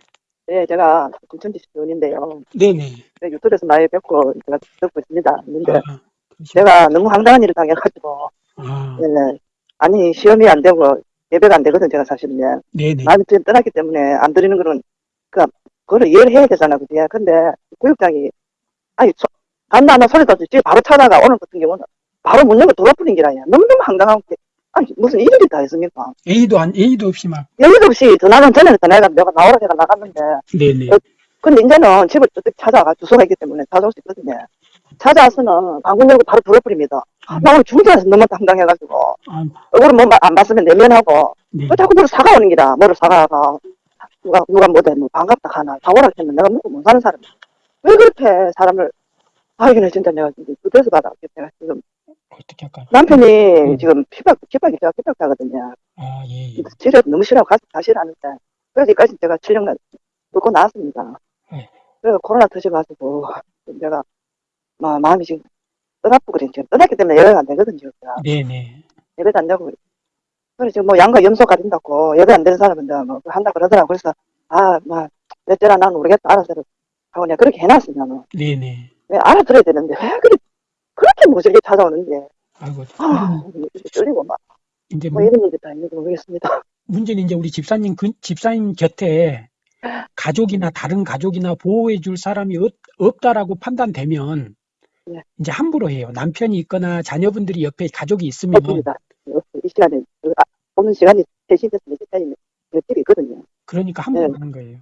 Speaker 5: 네, 제가 김천지 시원인데요.
Speaker 2: 네네.
Speaker 5: 유튜브에서 많이 뵙고 제가 듣고 있습니다. 근데
Speaker 2: 아.
Speaker 5: 제가 너무 황당한 일을 당해가지고,
Speaker 2: 아,
Speaker 5: 네. 아니, 시험이 안 되고 예배가 안 되거든, 제가 사실은.
Speaker 2: 네네.
Speaker 5: 지금 떠났기 때문에 안 드리는 거는, 그, 그거를 이해를 해야 되잖아, 그지? 근데 구역장이, 아니, 소, 간다, 나 소리 듣지, 바로 찾아가, 오늘 같은 경우는 바로 문 열고 돌아버린 게라냐. 너무너무 황당하고, 아니, 무슨 일이 다 있습니까?
Speaker 2: A도 안, A도 없이 막.
Speaker 5: 여기도 없이 전화는 전에 전화가 내가 나오라 제가 나갔는데,
Speaker 2: 네네.
Speaker 5: 어, 근데 이제는 집을 어떻게 찾아가 주소가 있기 때문에 찾아올 수 있거든요. 찾아와서는 방문 열고 바로 불어버립니다. 아, 나 오늘 중대에서 너무 당당해가지고
Speaker 2: 아,
Speaker 5: 얼굴을 뭐안 봤으면 내면하고
Speaker 2: 네.
Speaker 5: 왜 자꾸 뭐를 사가 오는 기라 뭐를 사가가 누가 누가 뭐대 뭐 반갑다 하나 사오라 했는데 내가 먹고 못 사는 사람 왜 그렇게 사람을 아 이거는 진짜 내가 지금 그래서 받아 내가 지금
Speaker 2: 어떻게 할까요?
Speaker 5: 남편이
Speaker 2: 음.
Speaker 5: 지금 피박 피박이 제가 피박하거든요.
Speaker 2: 아, 예, 예.
Speaker 5: 치료 너무 싫어하고 가서 다시 하는데 그래서까지 제가 7년간 뚫고 나왔습니다.
Speaker 2: 네.
Speaker 5: 그래서 코로나 터져가지고 내가 마, 마음이 지금 떠나고 그래 지금 떠났기 때문에 예배가 안 되거든요. 제가.
Speaker 2: 네네.
Speaker 5: 예배도 안 되고 그래 지금 뭐 양과 염소 가린다고 예배 안 되는 사람은 뭐 한다 그러더라고 그래서 아막 몇째라 나는 모르겠다 알아서 하고 내가 그렇게 해놨어 나는
Speaker 2: 네네.
Speaker 5: 왜 알아들어야 되는데 왜 그렇게 그렇게 모질게 찾아오는지
Speaker 2: 아이고.
Speaker 5: 아 떨리고 막
Speaker 2: 이제
Speaker 5: 뭐
Speaker 2: 문-
Speaker 5: 이런 일이 다 있는지 모르겠습니다.
Speaker 2: 문제는 이제 우리 집사님, 그, 집사님 곁에 가족이나 다른 가족이나 보호해 줄 사람이 없, 없다라고 판단되면
Speaker 5: 네.
Speaker 2: 이제 함부로 해요. 남편이 있거나 자녀분들이 옆에 가족이 있으면
Speaker 5: 없습니다. 이 시간에 그, 아, 오는 시간이 3시 돼서 4시까지 옆집이 있거든요.
Speaker 2: 그러니까 함부로
Speaker 5: 네.
Speaker 2: 하는 거예요.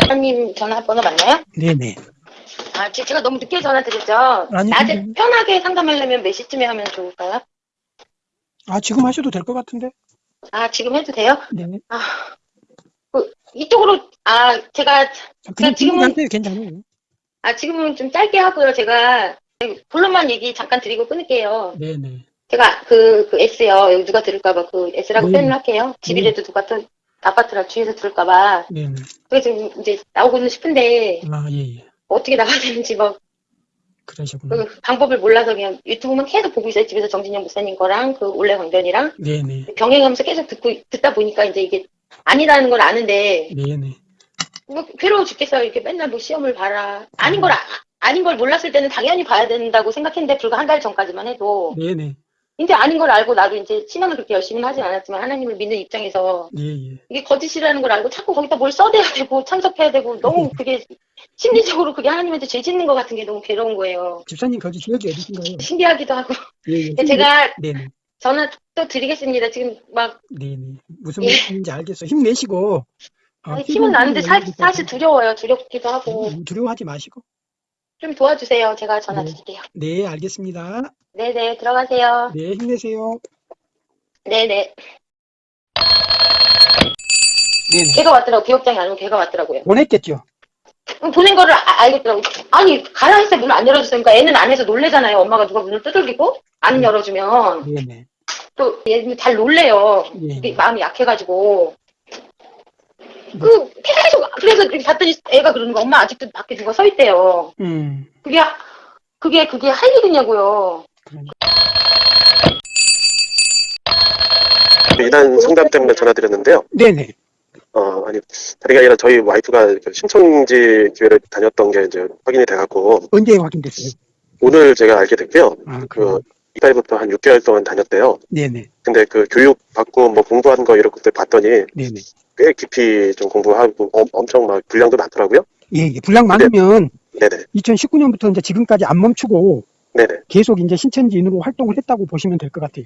Speaker 6: 사장님 전화번호 맞나요?
Speaker 2: 네네.
Speaker 6: 아, 제- 제가 너무 늦게 전화 드렸죠?
Speaker 2: 아니,
Speaker 6: 낮에
Speaker 2: 근데-
Speaker 6: 편하게 상담하려면 몇 시쯤에 하면 좋을까요?
Speaker 2: 아, 지금 하셔도 될 것 같은데?
Speaker 6: 아, 지금 해도 돼요?
Speaker 2: 네.
Speaker 6: 아, 그, 이쪽으로, 아, 제가,
Speaker 2: 그냥
Speaker 6: 지금은-
Speaker 2: 지금 하세요. 괜찮아요.
Speaker 6: 아, 지금은 좀 짧게 하고요. 제가, 본론만 얘기 잠깐 드리고 끊을게요.
Speaker 2: 네네.
Speaker 6: 제가 그, 그 S요. 여기 누가 들을까봐 그 S라고
Speaker 2: 네.
Speaker 6: 표현을 할게요. 집이라도 누가 또, 아파트라 주위에서 들을까봐.
Speaker 2: 네네.
Speaker 6: 그래서 지금 이제 나오고는 싶은데,
Speaker 2: 아, 예, 예.
Speaker 6: 어떻게 나가야 되는지 뭐,
Speaker 2: 그러시구나.
Speaker 6: 그 방법을 몰라서 그냥 유튜브만 계속 보고 있어요. 집에서 정진영 목사님 거랑 그 올레 광변이랑
Speaker 2: 네네.
Speaker 6: 병행하면서 계속 듣고 듣다 보니까 이제 이게 아니라는 걸 아는데
Speaker 2: 네네.
Speaker 6: 뭐 괴로워 죽겠어요. 이렇게 맨날 뭐 시험을 봐라. 아닌 걸 아, 아닌 걸 몰랐을 때는 당연히 봐야 된다고 생각했는데 불과 한 달 전까지만 해도
Speaker 2: 네네.
Speaker 6: 이제 아닌 걸 알고 나도 이제 신앙을 그렇게 열심히 하진 않았지만 하나님을 믿는 입장에서
Speaker 2: 예, 예.
Speaker 6: 이게 거짓이라는 걸 알고 자꾸 거기다 뭘 써대야 되고 참석해야 되고 너무 그게 심리적으로 그게 하나님한테 죄 짓는 것 같은 게 너무 괴로운 거예요.
Speaker 2: 집사님 거기 지역이 어디신가요?
Speaker 6: 신기하기도 하고.
Speaker 2: 예, 예.
Speaker 6: 제가
Speaker 2: 네네.
Speaker 6: 전화 또 드리겠습니다. 지금 막
Speaker 2: 네네. 무슨
Speaker 6: 예.
Speaker 2: 말씀인지 알겠어. 힘내시고. 어,
Speaker 6: 아니, 힘은 나는데 사, 사실 두려워요. 두렵기도 하고.
Speaker 2: 음, 두려워하지 마시고.
Speaker 6: 좀 도와주세요. 제가 전화
Speaker 2: 네.
Speaker 6: 드릴게요.
Speaker 2: 네, 알겠습니다.
Speaker 6: 네네, 들어가세요.
Speaker 2: 네, 힘내세요.
Speaker 6: 네네.
Speaker 2: 네네.
Speaker 6: 걔가 왔더라고. 기업장이 아니고 걔가 왔더라고요.
Speaker 2: 보냈겠죠?
Speaker 6: 그럼 보낸 거를 아- 알겠더라고. 아니, 가라 했을 때 문을 안 열어줬으니까 애는 안에서 놀래잖아요. 엄마가 누가 문을 두들기고 안
Speaker 2: 음.
Speaker 6: 열어주면.
Speaker 2: 네네.
Speaker 6: 또 얘는 잘 놀래요.
Speaker 2: 예.
Speaker 6: 마음이 약해가지고. 그 계속 그래서 이렇게 봤더니 애가 그러는 거 엄마 아직도 밖에 누가 서 있대요.
Speaker 2: 음,
Speaker 6: 그게 그게 그게 할 일이냐고요.
Speaker 2: 그러니까.
Speaker 7: 이단 상담 때문에 전화드렸는데요.
Speaker 2: 네네.
Speaker 7: 어, 아니, 다리가 아니라 저희 와이프가 그 신천지 교회를 다녔던 게 이제 확인이 돼갖고,
Speaker 2: 언제 확인됐어요?
Speaker 7: 오늘 제가 알게 됐고요.
Speaker 2: 아,
Speaker 7: 그,
Speaker 2: 그,
Speaker 7: 이달부터 한 6개월 동안 다녔대요.
Speaker 2: 네네.
Speaker 7: 근데 그 교육 받고 뭐 공부한 거 이렇게 그때 봤더니
Speaker 2: 네네.
Speaker 7: 꽤 깊이 좀 공부하고 엄, 엄청 막 분량도 많더라고요.
Speaker 2: 예, 예. 분량 많으면
Speaker 7: 네네.
Speaker 2: 2019년부터 이제 지금까지 안 멈추고
Speaker 7: 네네.
Speaker 2: 계속 이제 신천지인으로 활동을 했다고 보시면 될 것 같아요.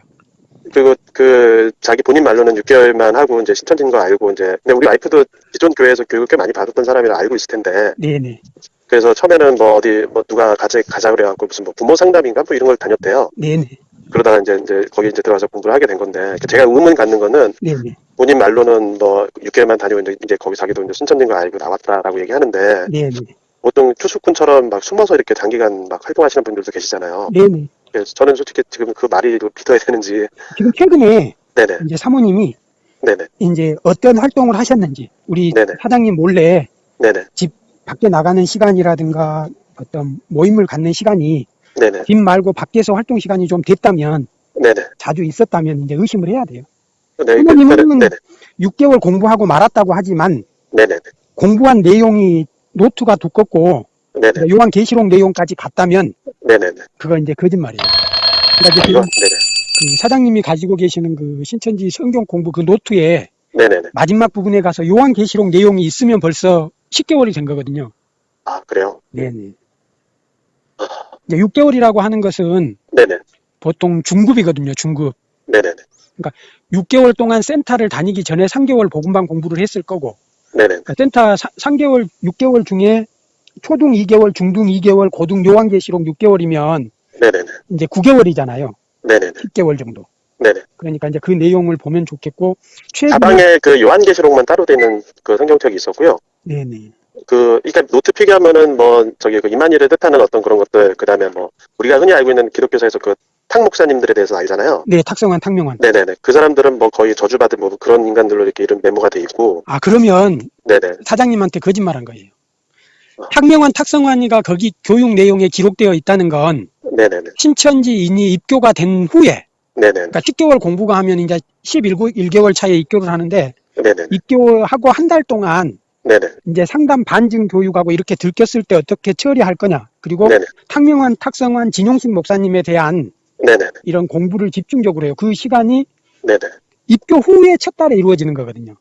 Speaker 7: 그리고 그 자기 본인 말로는 6개월만 하고 이제 신천지인 거 알고 이제 근데 우리 와이프도 기존 교회에서 교육을 꽤 많이 받았던 사람이라 알고 있을 텐데
Speaker 2: 네네.
Speaker 7: 그래서 처음에는 뭐 어디 뭐 누가 가자 가자 그래갖고 무슨 뭐 부모 상담인가 뭐 이런 걸 다녔대요.
Speaker 2: 네네.
Speaker 7: 그러다가 이제 이제 거기 이제 들어가서 공부를 하게 된 건데 제가 의문 갖는 거는
Speaker 2: 네네.
Speaker 7: 본인 말로는 뭐 6개월만 다니고 이제, 이제 거기 자기도 이제 신천지인 거 알고 나왔다라고 얘기하는데
Speaker 2: 네네.
Speaker 7: 보통 추수꾼처럼 막 숨어서 이렇게 장기간 막 활동하시는 분들도 계시잖아요.
Speaker 2: 네네.
Speaker 7: 그래서 저는 솔직히 지금 그 말이 믿어야 되는지
Speaker 2: 지금 최근에
Speaker 7: 네네
Speaker 2: 이제 사모님이
Speaker 7: 네네
Speaker 2: 이제 어떤 활동을 하셨는지 우리
Speaker 7: 네네.
Speaker 2: 사장님 몰래
Speaker 7: 네네
Speaker 2: 밖에 나가는 시간이라든가 어떤 모임을 갖는 시간이
Speaker 7: 네네.
Speaker 2: 집 말고 밖에서 활동 시간이 좀 됐다면
Speaker 7: 네네.
Speaker 2: 자주 있었다면 이제 의심을 해야 돼요.
Speaker 7: 네, 그,
Speaker 2: 사모님은
Speaker 7: 네 네.
Speaker 2: 6개월 공부하고 말았다고 하지만
Speaker 7: 네네
Speaker 2: 공부한 내용이 노트가 두껍고
Speaker 7: 네네.
Speaker 2: 요한 계시록 내용까지 갔다면 그거 이제 거짓말이에요. 그러니까 이제
Speaker 7: 네네.
Speaker 2: 그 사장님이 가지고 계시는 그 신천지 성경 공부 그 노트에 마지막 부분에 가서 요한 계시록 내용이 있으면 벌써 10개월이 된 거거든요.
Speaker 7: 아 그래요?
Speaker 2: 네네. 이제 6개월이라고 하는 것은
Speaker 7: 네네
Speaker 2: 보통 중급이거든요. 중급.
Speaker 7: 네네네
Speaker 2: 6개월 동안 센터를 다니기 전에 3개월 복음반 공부를 했을 거고
Speaker 7: 네네
Speaker 2: 그러니까 센터 3개월, 6개월 중에 초등 2개월, 중등 2개월, 고등 요한계시록 6개월이면
Speaker 7: 네네네
Speaker 2: 이제 9개월이잖아요.
Speaker 7: 네네네
Speaker 2: 10개월 정도.
Speaker 7: 네네
Speaker 2: 그러니까 이제 그 내용을 보면 좋겠고 최근에
Speaker 7: 가방에 그 요한계시록만 따로 돼 있는 그 성경책이 있었고요.
Speaker 2: 네네.
Speaker 7: 그, 그러니까 노트 필기하면은 뭐 저기 그 이만희를 뜻하는 어떤 그런 것들 그 다음에 뭐 우리가 흔히 알고 있는 기독교사에서 그 탁 목사님들에 대해서 알잖아요.
Speaker 2: 네, 탁성환, 탁명환.
Speaker 7: 네네네. 그 사람들은 뭐 거의 저주받은 뭐 그런 인간들로 이렇게 이름 메모가 돼 있고,
Speaker 2: 아 그러면
Speaker 7: 네네.
Speaker 2: 사장님한테 거짓말한 거예요.
Speaker 7: 어.
Speaker 2: 탁명환, 탁성환이가 거기 교육 내용에 기록되어 있다는 건
Speaker 7: 네네네.
Speaker 2: 신천지인이 입교가 된 후에
Speaker 7: 네네네.
Speaker 2: 그러니까 10개월 공부가 하면 이제 11개월 차에 입교를 하는데
Speaker 7: 네네네.
Speaker 2: 입교하고 한 달 동안
Speaker 7: 네네.
Speaker 2: 이제 상담 반증 교육하고 이렇게 들켰을 때 어떻게 처리할 거냐. 그리고
Speaker 7: 네네.
Speaker 2: 탁명환, 탁성환, 진용식 목사님에 대한
Speaker 7: 네네네.
Speaker 2: 이런 공부를 집중적으로 해요. 그 시간이
Speaker 7: 네네.
Speaker 2: 입교 후에 첫 달에 이루어지는 거거든요.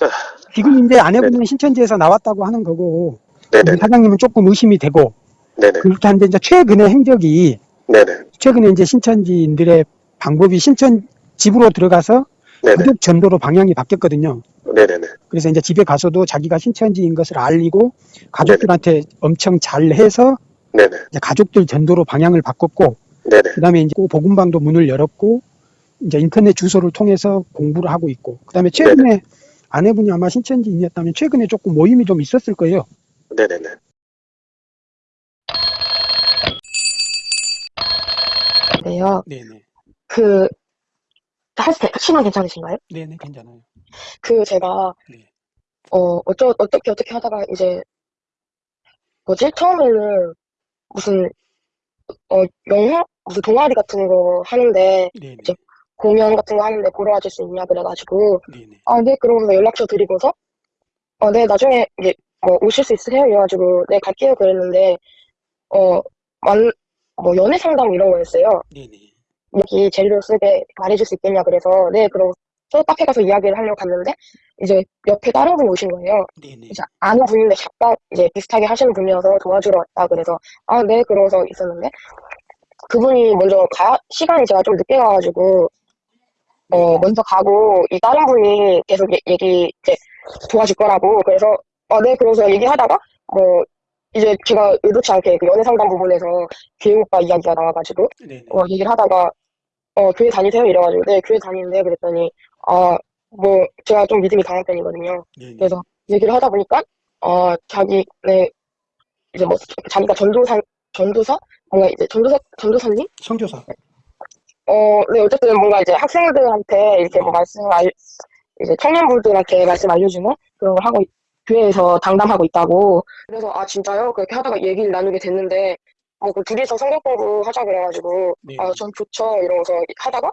Speaker 7: 아,
Speaker 2: 지금 이제 아내분은 신천지에서 나왔다고 하는 거고
Speaker 7: 네네.
Speaker 2: 사장님은 조금 의심이 되고
Speaker 7: 네네.
Speaker 2: 그렇게 한데 이제 최근의 행적이
Speaker 7: 네네.
Speaker 2: 최근에 이제 신천지인들의 방법이 신천 집으로 들어가서
Speaker 7: 네네.
Speaker 2: 가족 전도로 방향이 바뀌었거든요.
Speaker 7: 네네네.
Speaker 2: 그래서 이제 집에 가서도 자기가 신천지인 것을 알리고 가족들한테 엄청 잘해서
Speaker 7: 네네.
Speaker 2: 이제 가족들 전도로 방향을 바꿨고
Speaker 7: 네네.
Speaker 2: 그다음에 이제 그 복음방도 문을 열었고 이제 인터넷 주소를 통해서 공부를 하고 있고 그다음에 최근에 아내분이 아마 신천지인이었다면 최근에 조금 모임이 좀 있었을 거예요.
Speaker 7: 네네네.
Speaker 8: 네요.
Speaker 2: 네네.
Speaker 8: 그, 할 때, 시간 괜찮으신가요?
Speaker 2: 네네 괜찮아요.
Speaker 8: 그, 제가,
Speaker 2: 네.
Speaker 8: 어, 어쩌, 어떻게, 어떻게 하다가 이제, 뭐지? 처음에는 무슨, 어, 영화? 무슨 동아리 같은 거 하는데,
Speaker 2: 네네.
Speaker 8: 이제 공연 같은 거 하는데 보러 와줄 수 있냐 그래가지고,
Speaker 2: 네네.
Speaker 8: 아, 네, 그러면서 연락처 드리고서, 어, 네, 나중에, 이제, 뭐, 오실 수 있으세요? 이래가지고, 네, 갈게요. 그랬는데, 어, 만, 뭐, 연애 상담 이런 거였어요.
Speaker 2: 네네.
Speaker 8: 여기 재료 쓰게 말해줄 수 있겠냐 그래서 네 그럼 저 카페 가서 이야기를 하려고 갔는데 이제 옆에 다른 분이 오신 거예요.
Speaker 2: 네네.
Speaker 8: 이제 아는 분인데 약간 이제 비슷하게 하시는 분이어서 도와주러 왔다 그래서 아 네 그러서 있었는데 그분이 먼저 가 시간이 제가 좀 늦게 가가지고 어 먼저 가고 이 다른 분이 계속 얘- 얘기 이제 도와줄 거라고 그래서 아네 그러서 얘기하다가 뭐 이제 제가 의도치 않게 그 연애 상담 부분에서 교육 오빠 이야기가 나와가지고
Speaker 2: 네네.
Speaker 8: 어 얘기를 하다가 어 교회 다니세요 이래가지고 네 교회 다니는데 그랬더니 아 뭐 제가 좀 믿음이 강한 편이거든요.
Speaker 2: 네네.
Speaker 8: 그래서 얘기를 하다 보니까 어 자기 네 이제 뭐 자기가 전도사 전도사 뭔가 이제 전도사 전도사님
Speaker 2: 성교사.
Speaker 8: 어 네 어쨌든 뭔가 이제 학생들한테 이렇게 뭐 말씀을 알 이제 청년분들한테 말씀 알려주는 그런 걸 하고 있- 교회에서 당담하고 있다고 그래서 아 진짜요 그렇게 하다가 얘기를 나누게 됐는데 뭐 그 둘이서 성경 공부 하자 그래가지고
Speaker 2: 네.
Speaker 8: 아전 좋죠 이러면서 하다가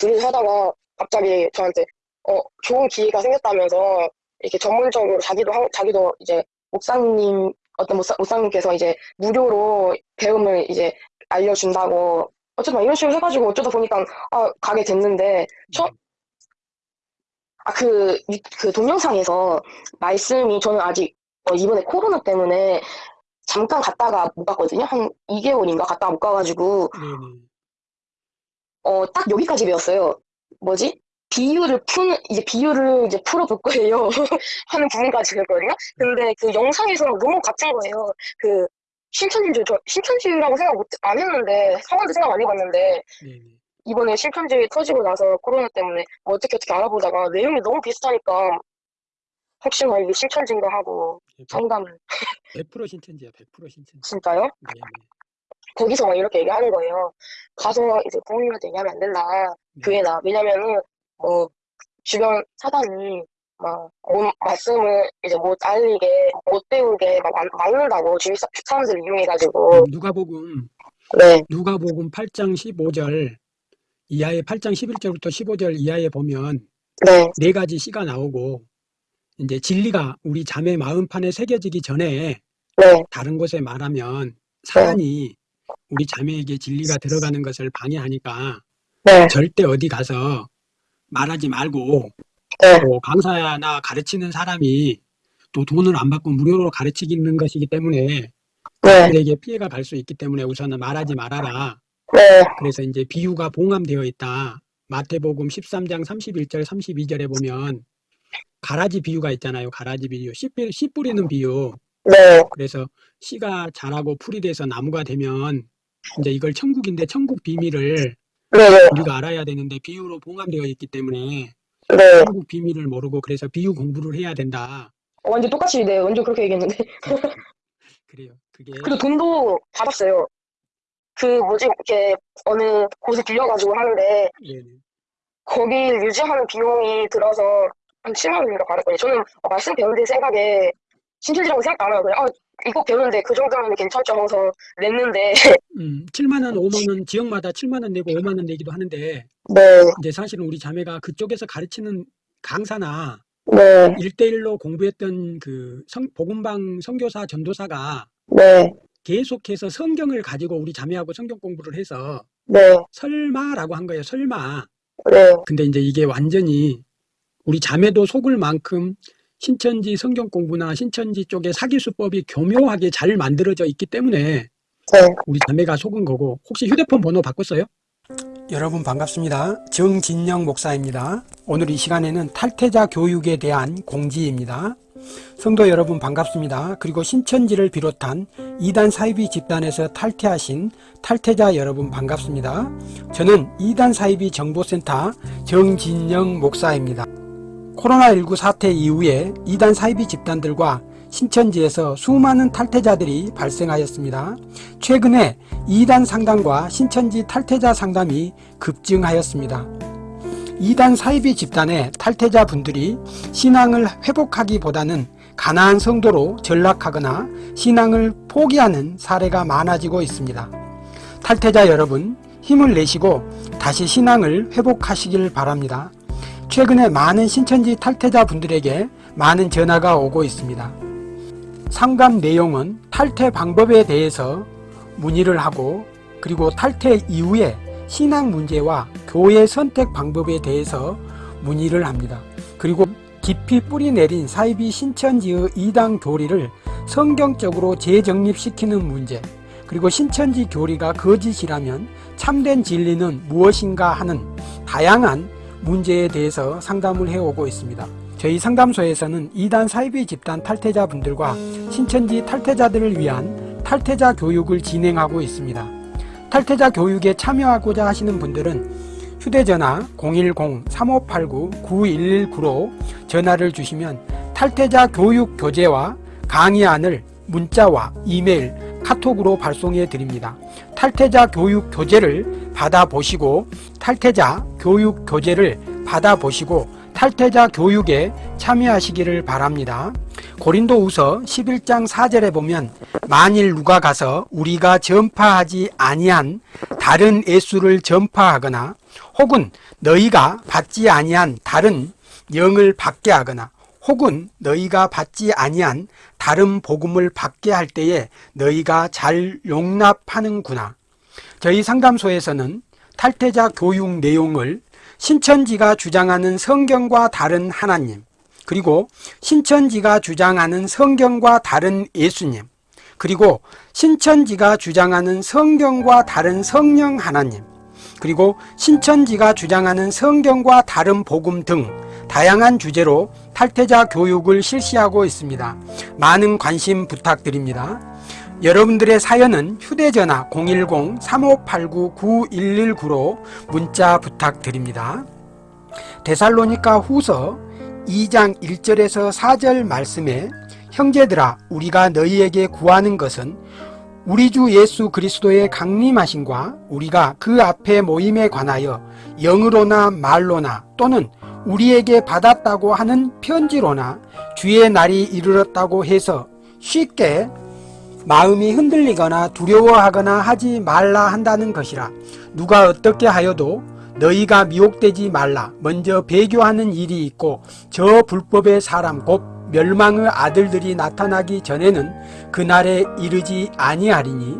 Speaker 8: 둘이서 하다가 갑자기 저한테 어 좋은 기회가 생겼다면서 이렇게 전문적으로 자기도 한- 자기도 이제 목사님 어떤 목사, 목사님께서 이제 무료로 배움을 이제 알려준다고 어쨌든 이런 식으로 해가지고 어쩌다 보니까 아 가게 됐는데 처 아그 그 동영상에서 말씀이 저는 아직 어, 이번에 코로나 때문에 잠깐 갔다가 못 갔거든요 한 2개월인가 갔다가 못 가가지고. 어, 딱 여기까지 배웠어요. 뭐지? 비유를 푸는, 이제 비유를 이제 풀어볼 거예요. 하는 부분까지 배웠거든요. 근데 그 영상에서는 너무 같은 거예요. 그, 신천지를 저, 신천지라고 생각 못, 안 했는데, 상황도 생각 안 해봤는데,
Speaker 2: 네네.
Speaker 8: 이번에 신천지 터지고 나서 코로나 때문에 어떻게 어떻게 알아보다가 내용이 너무 비슷하니까, 혹시나 이게 신천지인가 하고 상담을,
Speaker 2: 100% 신천지야. 100% 신천지.
Speaker 8: 진짜요?
Speaker 2: 네네.
Speaker 8: 거기서 막 이렇게 얘기하는 거예요. 가서 이제 부모님한테 얘기하면 안 된다.
Speaker 2: 네.
Speaker 8: 교회 나. 왜냐면은, 뭐, 주변 사단이 막, 뭐, 말씀을 이제 못 알리게, 못 배우게 막 막- 막는다고, 주위 사- 사람들을 이용해가지고.
Speaker 2: 음, 누가복음
Speaker 8: 네,
Speaker 2: 누가복음 8장 15절 이하에 8장 11절부터 15절 이하에 보면
Speaker 8: 네,
Speaker 2: 네 가지 시가 나오고 이제 진리가 우리 자매 마음판에 새겨지기 전에
Speaker 8: 네,
Speaker 2: 다른 곳에 말하면 사단이 우리 자매에게 진리가 들어가는 것을 방해하니까
Speaker 8: 네,
Speaker 2: 절대 어디 가서 말하지 말고
Speaker 8: 네,
Speaker 2: 또 강사나 가르치는 사람이 또 돈을 안 받고 무료로 가르치는 것이기 때문에
Speaker 8: 네,
Speaker 2: 그들에게 피해가 갈 수 있기 때문에 우선은 말하지 말아라.
Speaker 8: 네,
Speaker 2: 그래서 이제 비유가 봉함되어 있다. 마태복음 13장 31절 32절에 보면 가라지 비유가 있잖아요. 가라지 비유. 씨 뿌리는 비유.
Speaker 8: 네,
Speaker 2: 그래서 씨가 자라고 풀이 돼서 나무가 되면 이제 이걸 천국인데 천국 비밀을
Speaker 8: 네, 네,
Speaker 2: 우리가 알아야 되는데 비유로 봉함되어 있기 때문에
Speaker 8: 네.
Speaker 2: 천국 비밀을 모르고 그래서 비유 공부를 해야 된다.
Speaker 8: 완전 똑같이, 네, 완전 그렇게 얘기했는데.
Speaker 2: 그래요. 그게
Speaker 8: 그리고 돈도 받았어요. 그, 뭐지, 이렇게, 어느 곳에 빌려가지고 하는데,
Speaker 2: 네네.
Speaker 8: 거기 유지하는 비용이 들어서 한 7만 원인가 받았거든요. 저는 어, 말씀 배우는 생각에 신천지라고 생각 안 하고 그냥 아 이거 배우는데 그 정도면 괜찮죠 하면서 냈는데.
Speaker 2: 음, 7만 원, 5만 원 지역마다 7만 원 내고 5만 원 내기도 하는데.
Speaker 8: 네,
Speaker 2: 이제 사실은 우리 자매가 그쪽에서 가르치는 강사나
Speaker 8: 네,
Speaker 2: 일대일로 공부했던 그 성, 복음방 선교사 전도사가
Speaker 8: 네,
Speaker 2: 계속해서 성경을 가지고 우리 자매하고 성경 공부를 해서
Speaker 8: 네,
Speaker 2: 설마라고 한 거예요. 설마.
Speaker 8: 네,
Speaker 2: 근데 이제 이게 완전히 우리 자매도 속을 만큼 신천지 성경 공부나 신천지 쪽의 사기 수법이 교묘하게 잘 만들어져 있기 때문에
Speaker 8: 네.
Speaker 2: 우리 자매가 속은 거고 혹시 휴대폰 번호 바꿨어요? 여러분 반갑습니다. 정진영 목사입니다. 오늘 이 시간에는 탈퇴자 교육에 대한 공지입니다. 성도 여러분 반갑습니다. 그리고 신천지를 비롯한 이단 사이비 집단에서 탈퇴하신 탈퇴자 여러분 반갑습니다. 저는 이단 사이비 정보센터 정진영 목사입니다. 코로나19 사태 이후에 이단 사이비 집단들과 신천지에서 수많은 탈퇴자들이 발생하였습니다. 최근에 이단 상담과 신천지 탈퇴자 상담이 급증하였습니다. 이단 사이비 집단의 탈퇴자 분들이 신앙을 회복하기보다는 가나안 성도로 전락하거나 신앙을 포기하는 사례가 많아지고 있습니다. 탈퇴자 여러분 힘을 내시고 다시 신앙을 회복하시길 바랍니다. 최근에 많은 신천지 탈퇴자 분들에게 많은 전화가 오고 있습니다. 상담 내용은 탈퇴 방법에 대해서 문의를 하고 그리고 탈퇴 이후에 신앙 문제와 교회 선택 방법에 대해서 문의를 합니다. 그리고 깊이 뿌리 내린 사이비 신천지의 이단 교리를 성경적으로 재정립시키는 문제 그리고 신천지 교리가 거짓이라면 참된 진리는 무엇인가 하는 다양한 문제에 대해서 상담을 해오고 있습니다. 저희 상담소에서는 이단 사이비 집단 탈퇴자분들과 신천지 탈퇴자들을 위한 탈퇴자 교육을 진행하고 있습니다. 탈퇴자 교육에 참여하고자 하시는 분들은 휴대전화 010-3589-9119로 전화를 주시면 탈퇴자 교육 교재와 강의안을 문자와 이메일, 카톡으로 발송해 드립니다. 탈퇴자 교육 교재를 받아보시고 탈퇴자 교육 교재를 받아보시고 탈퇴자 교육에 참여하시기를 바랍니다. 고린도후서 11장 4절에 보면 만일 누가 가서 우리가 전파하지 아니한 다른 예수를 전파하거나 혹은 너희가 받지 아니한 다른 영을 받게 하거나 혹은 너희가 받지 아니한 다른 복음을 받게 할 때에 너희가 잘 용납하는구나. 저희 상담소에서는 탈퇴자 교육 내용을 신천지가 주장하는 성경과 다른 하나님, 그리고 신천지가 주장하는 성경과 다른 예수님, 그리고 신천지가 주장하는 성경과 다른 성령 하나님, 그리고 신천지가 주장하는 성경과 다른 복음 등 다양한 주제로 탈퇴자 교육을 실시하고 있습니다. 많은 관심 부탁드립니다. 여러분들의 사연은 휴대전화 010-3589-9119로 문자 부탁드립니다. 데살로니가 후서 2장 1절에서 4절 말씀에 형제들아 우리가 너희에게 구하는 것은 우리 주 예수 그리스도의 강림하심과 우리가 그 앞에 모임에 관하여 영으로나 말로나 또는 우리에게 받았다고 하는 편지로나 주의 날이 이르렀다고 해서 쉽게 마음이 흔들리거나 두려워하거나 하지 말라 한다는 것이라. 누가 어떻게 하여도 너희가 미혹되지 말라. 먼저 배교하는 일이 있고 저 불법의 사람 곧 멸망의 아들들이 나타나기 전에는 그날에 이르지 아니하리니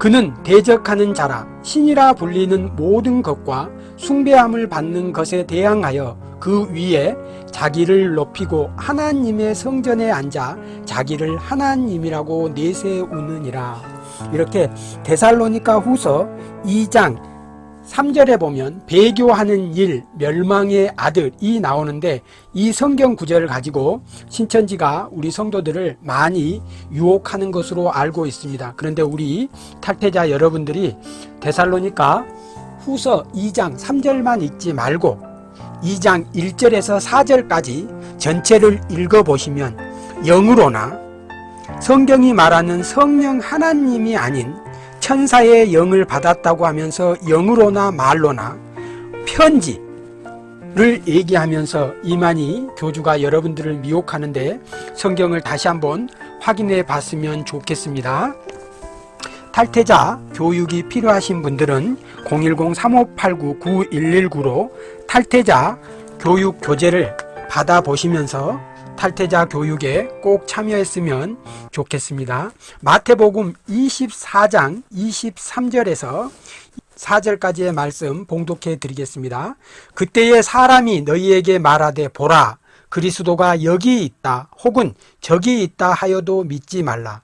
Speaker 2: 그는 대적하는 자라. 신이라 불리는 모든 것과 숭배함을 받는 것에 대항하여 그 위에 자기를 높이고 하나님의 성전에 앉아 자기를 하나님이라고 내세우느니라 이렇게 데살로니가 후서 2장 3절에 보면 배교하는 일, 멸망의 아들이 나오는데 이 성경 구절을 가지고 신천지가 우리 성도들을 많이 유혹하는 것으로 알고 있습니다. 그런데 우리 탈퇴자 여러분들이 데살로니가 후서 2장 3절만 읽지 말고 2장 1절에서 4절까지 전체를 읽어보시면 영으로나 성경이 말하는 성령 하나님이 아닌 천사의 영을 받았다고 하면서 영으로나 말로나 편지를 얘기하면서 이만희 교주가 여러분들을 미혹하는데 성경을 다시 한번 확인해 봤으면 좋겠습니다. 탈퇴자 교육이 필요하신 분들은 010-3589-9119로 탈퇴자 교육 교재를 받아보시면서 탈퇴자 교육에 꼭 참여했으면 좋겠습니다. 마태복음 24장 23절에서 4절까지의 말씀 봉독해 드리겠습니다. 그때에 사람이 너희에게 말하되 보라 그리스도가 여기 있다 혹은 저기 있다 하여도 믿지 말라.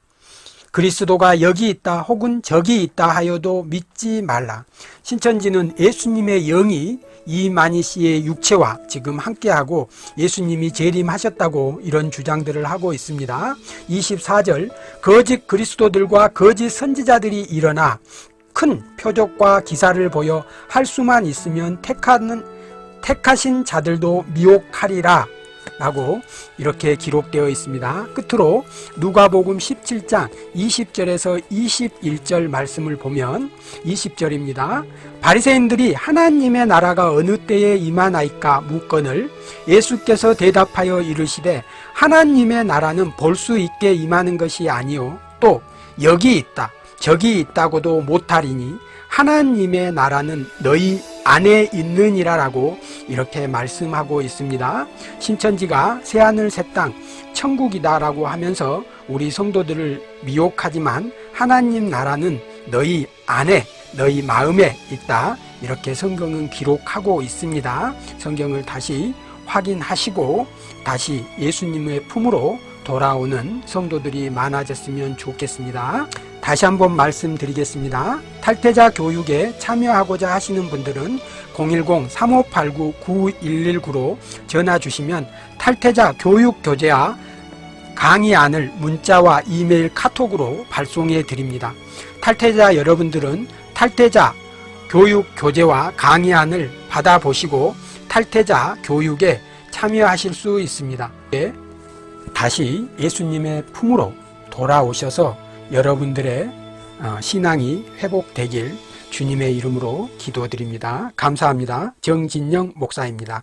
Speaker 2: 그리스도가 여기 있다 혹은 저기 있다 하여도 믿지 말라. 신천지는 예수님의 영이 이만희 씨의 육체와 지금 함께하고 예수님이 재림하셨다고 이런 주장들을 하고 있습니다. 24절 거짓 그리스도들과 거짓 선지자들이 일어나 큰 표적과 기사를 보여 할 수만 있으면 택하는 택하신 자들도 미혹하리라 라고 이렇게 기록되어 있습니다. 끝으로 누가복음 17장 20절에서 21절 말씀을 보면 20절입니다. 바리새인들이 하나님의 나라가 어느 때에 임하나이까 묻건을 예수께서 대답하여 이르시되 하나님의 나라는 볼 수 있게 임하는 것이 아니요 또 여기 있다 저기 있다고도 못하리니 하나님의 나라는 너희 안에 있느니라 라고 이렇게 말씀하고 있습니다. 신천지가 새하늘 새 땅 천국이다 라고 하면서 우리 성도들을 미혹하지만 하나님 나라는 너희 안에 너희 마음에 있다 이렇게 성경은 기록하고 있습니다. 성경을 다시 확인하시고 다시 예수님의 품으로 돌아오는 성도들이 많아졌으면 좋겠습니다. 다시 한번 말씀드리겠습니다. 탈퇴자 교육에 참여하고자 하시는 분들은 010-3589-9119로 전화 주시면 탈퇴자 교육 교재와 강의안을 문자와 이메일 카톡으로 발송해 드립니다. 탈퇴자 여러분들은 탈퇴자 교육 교재와 강의안을 받아보시고 탈퇴자 교육에 참여하실 수 있습니다. 네, 다시 예수님의 품으로 돌아오셔서 여러분들의 어, 신앙이 회복되길 주님의 이름으로 기도드립니다. 감사합니다. 정진영 목사입니다.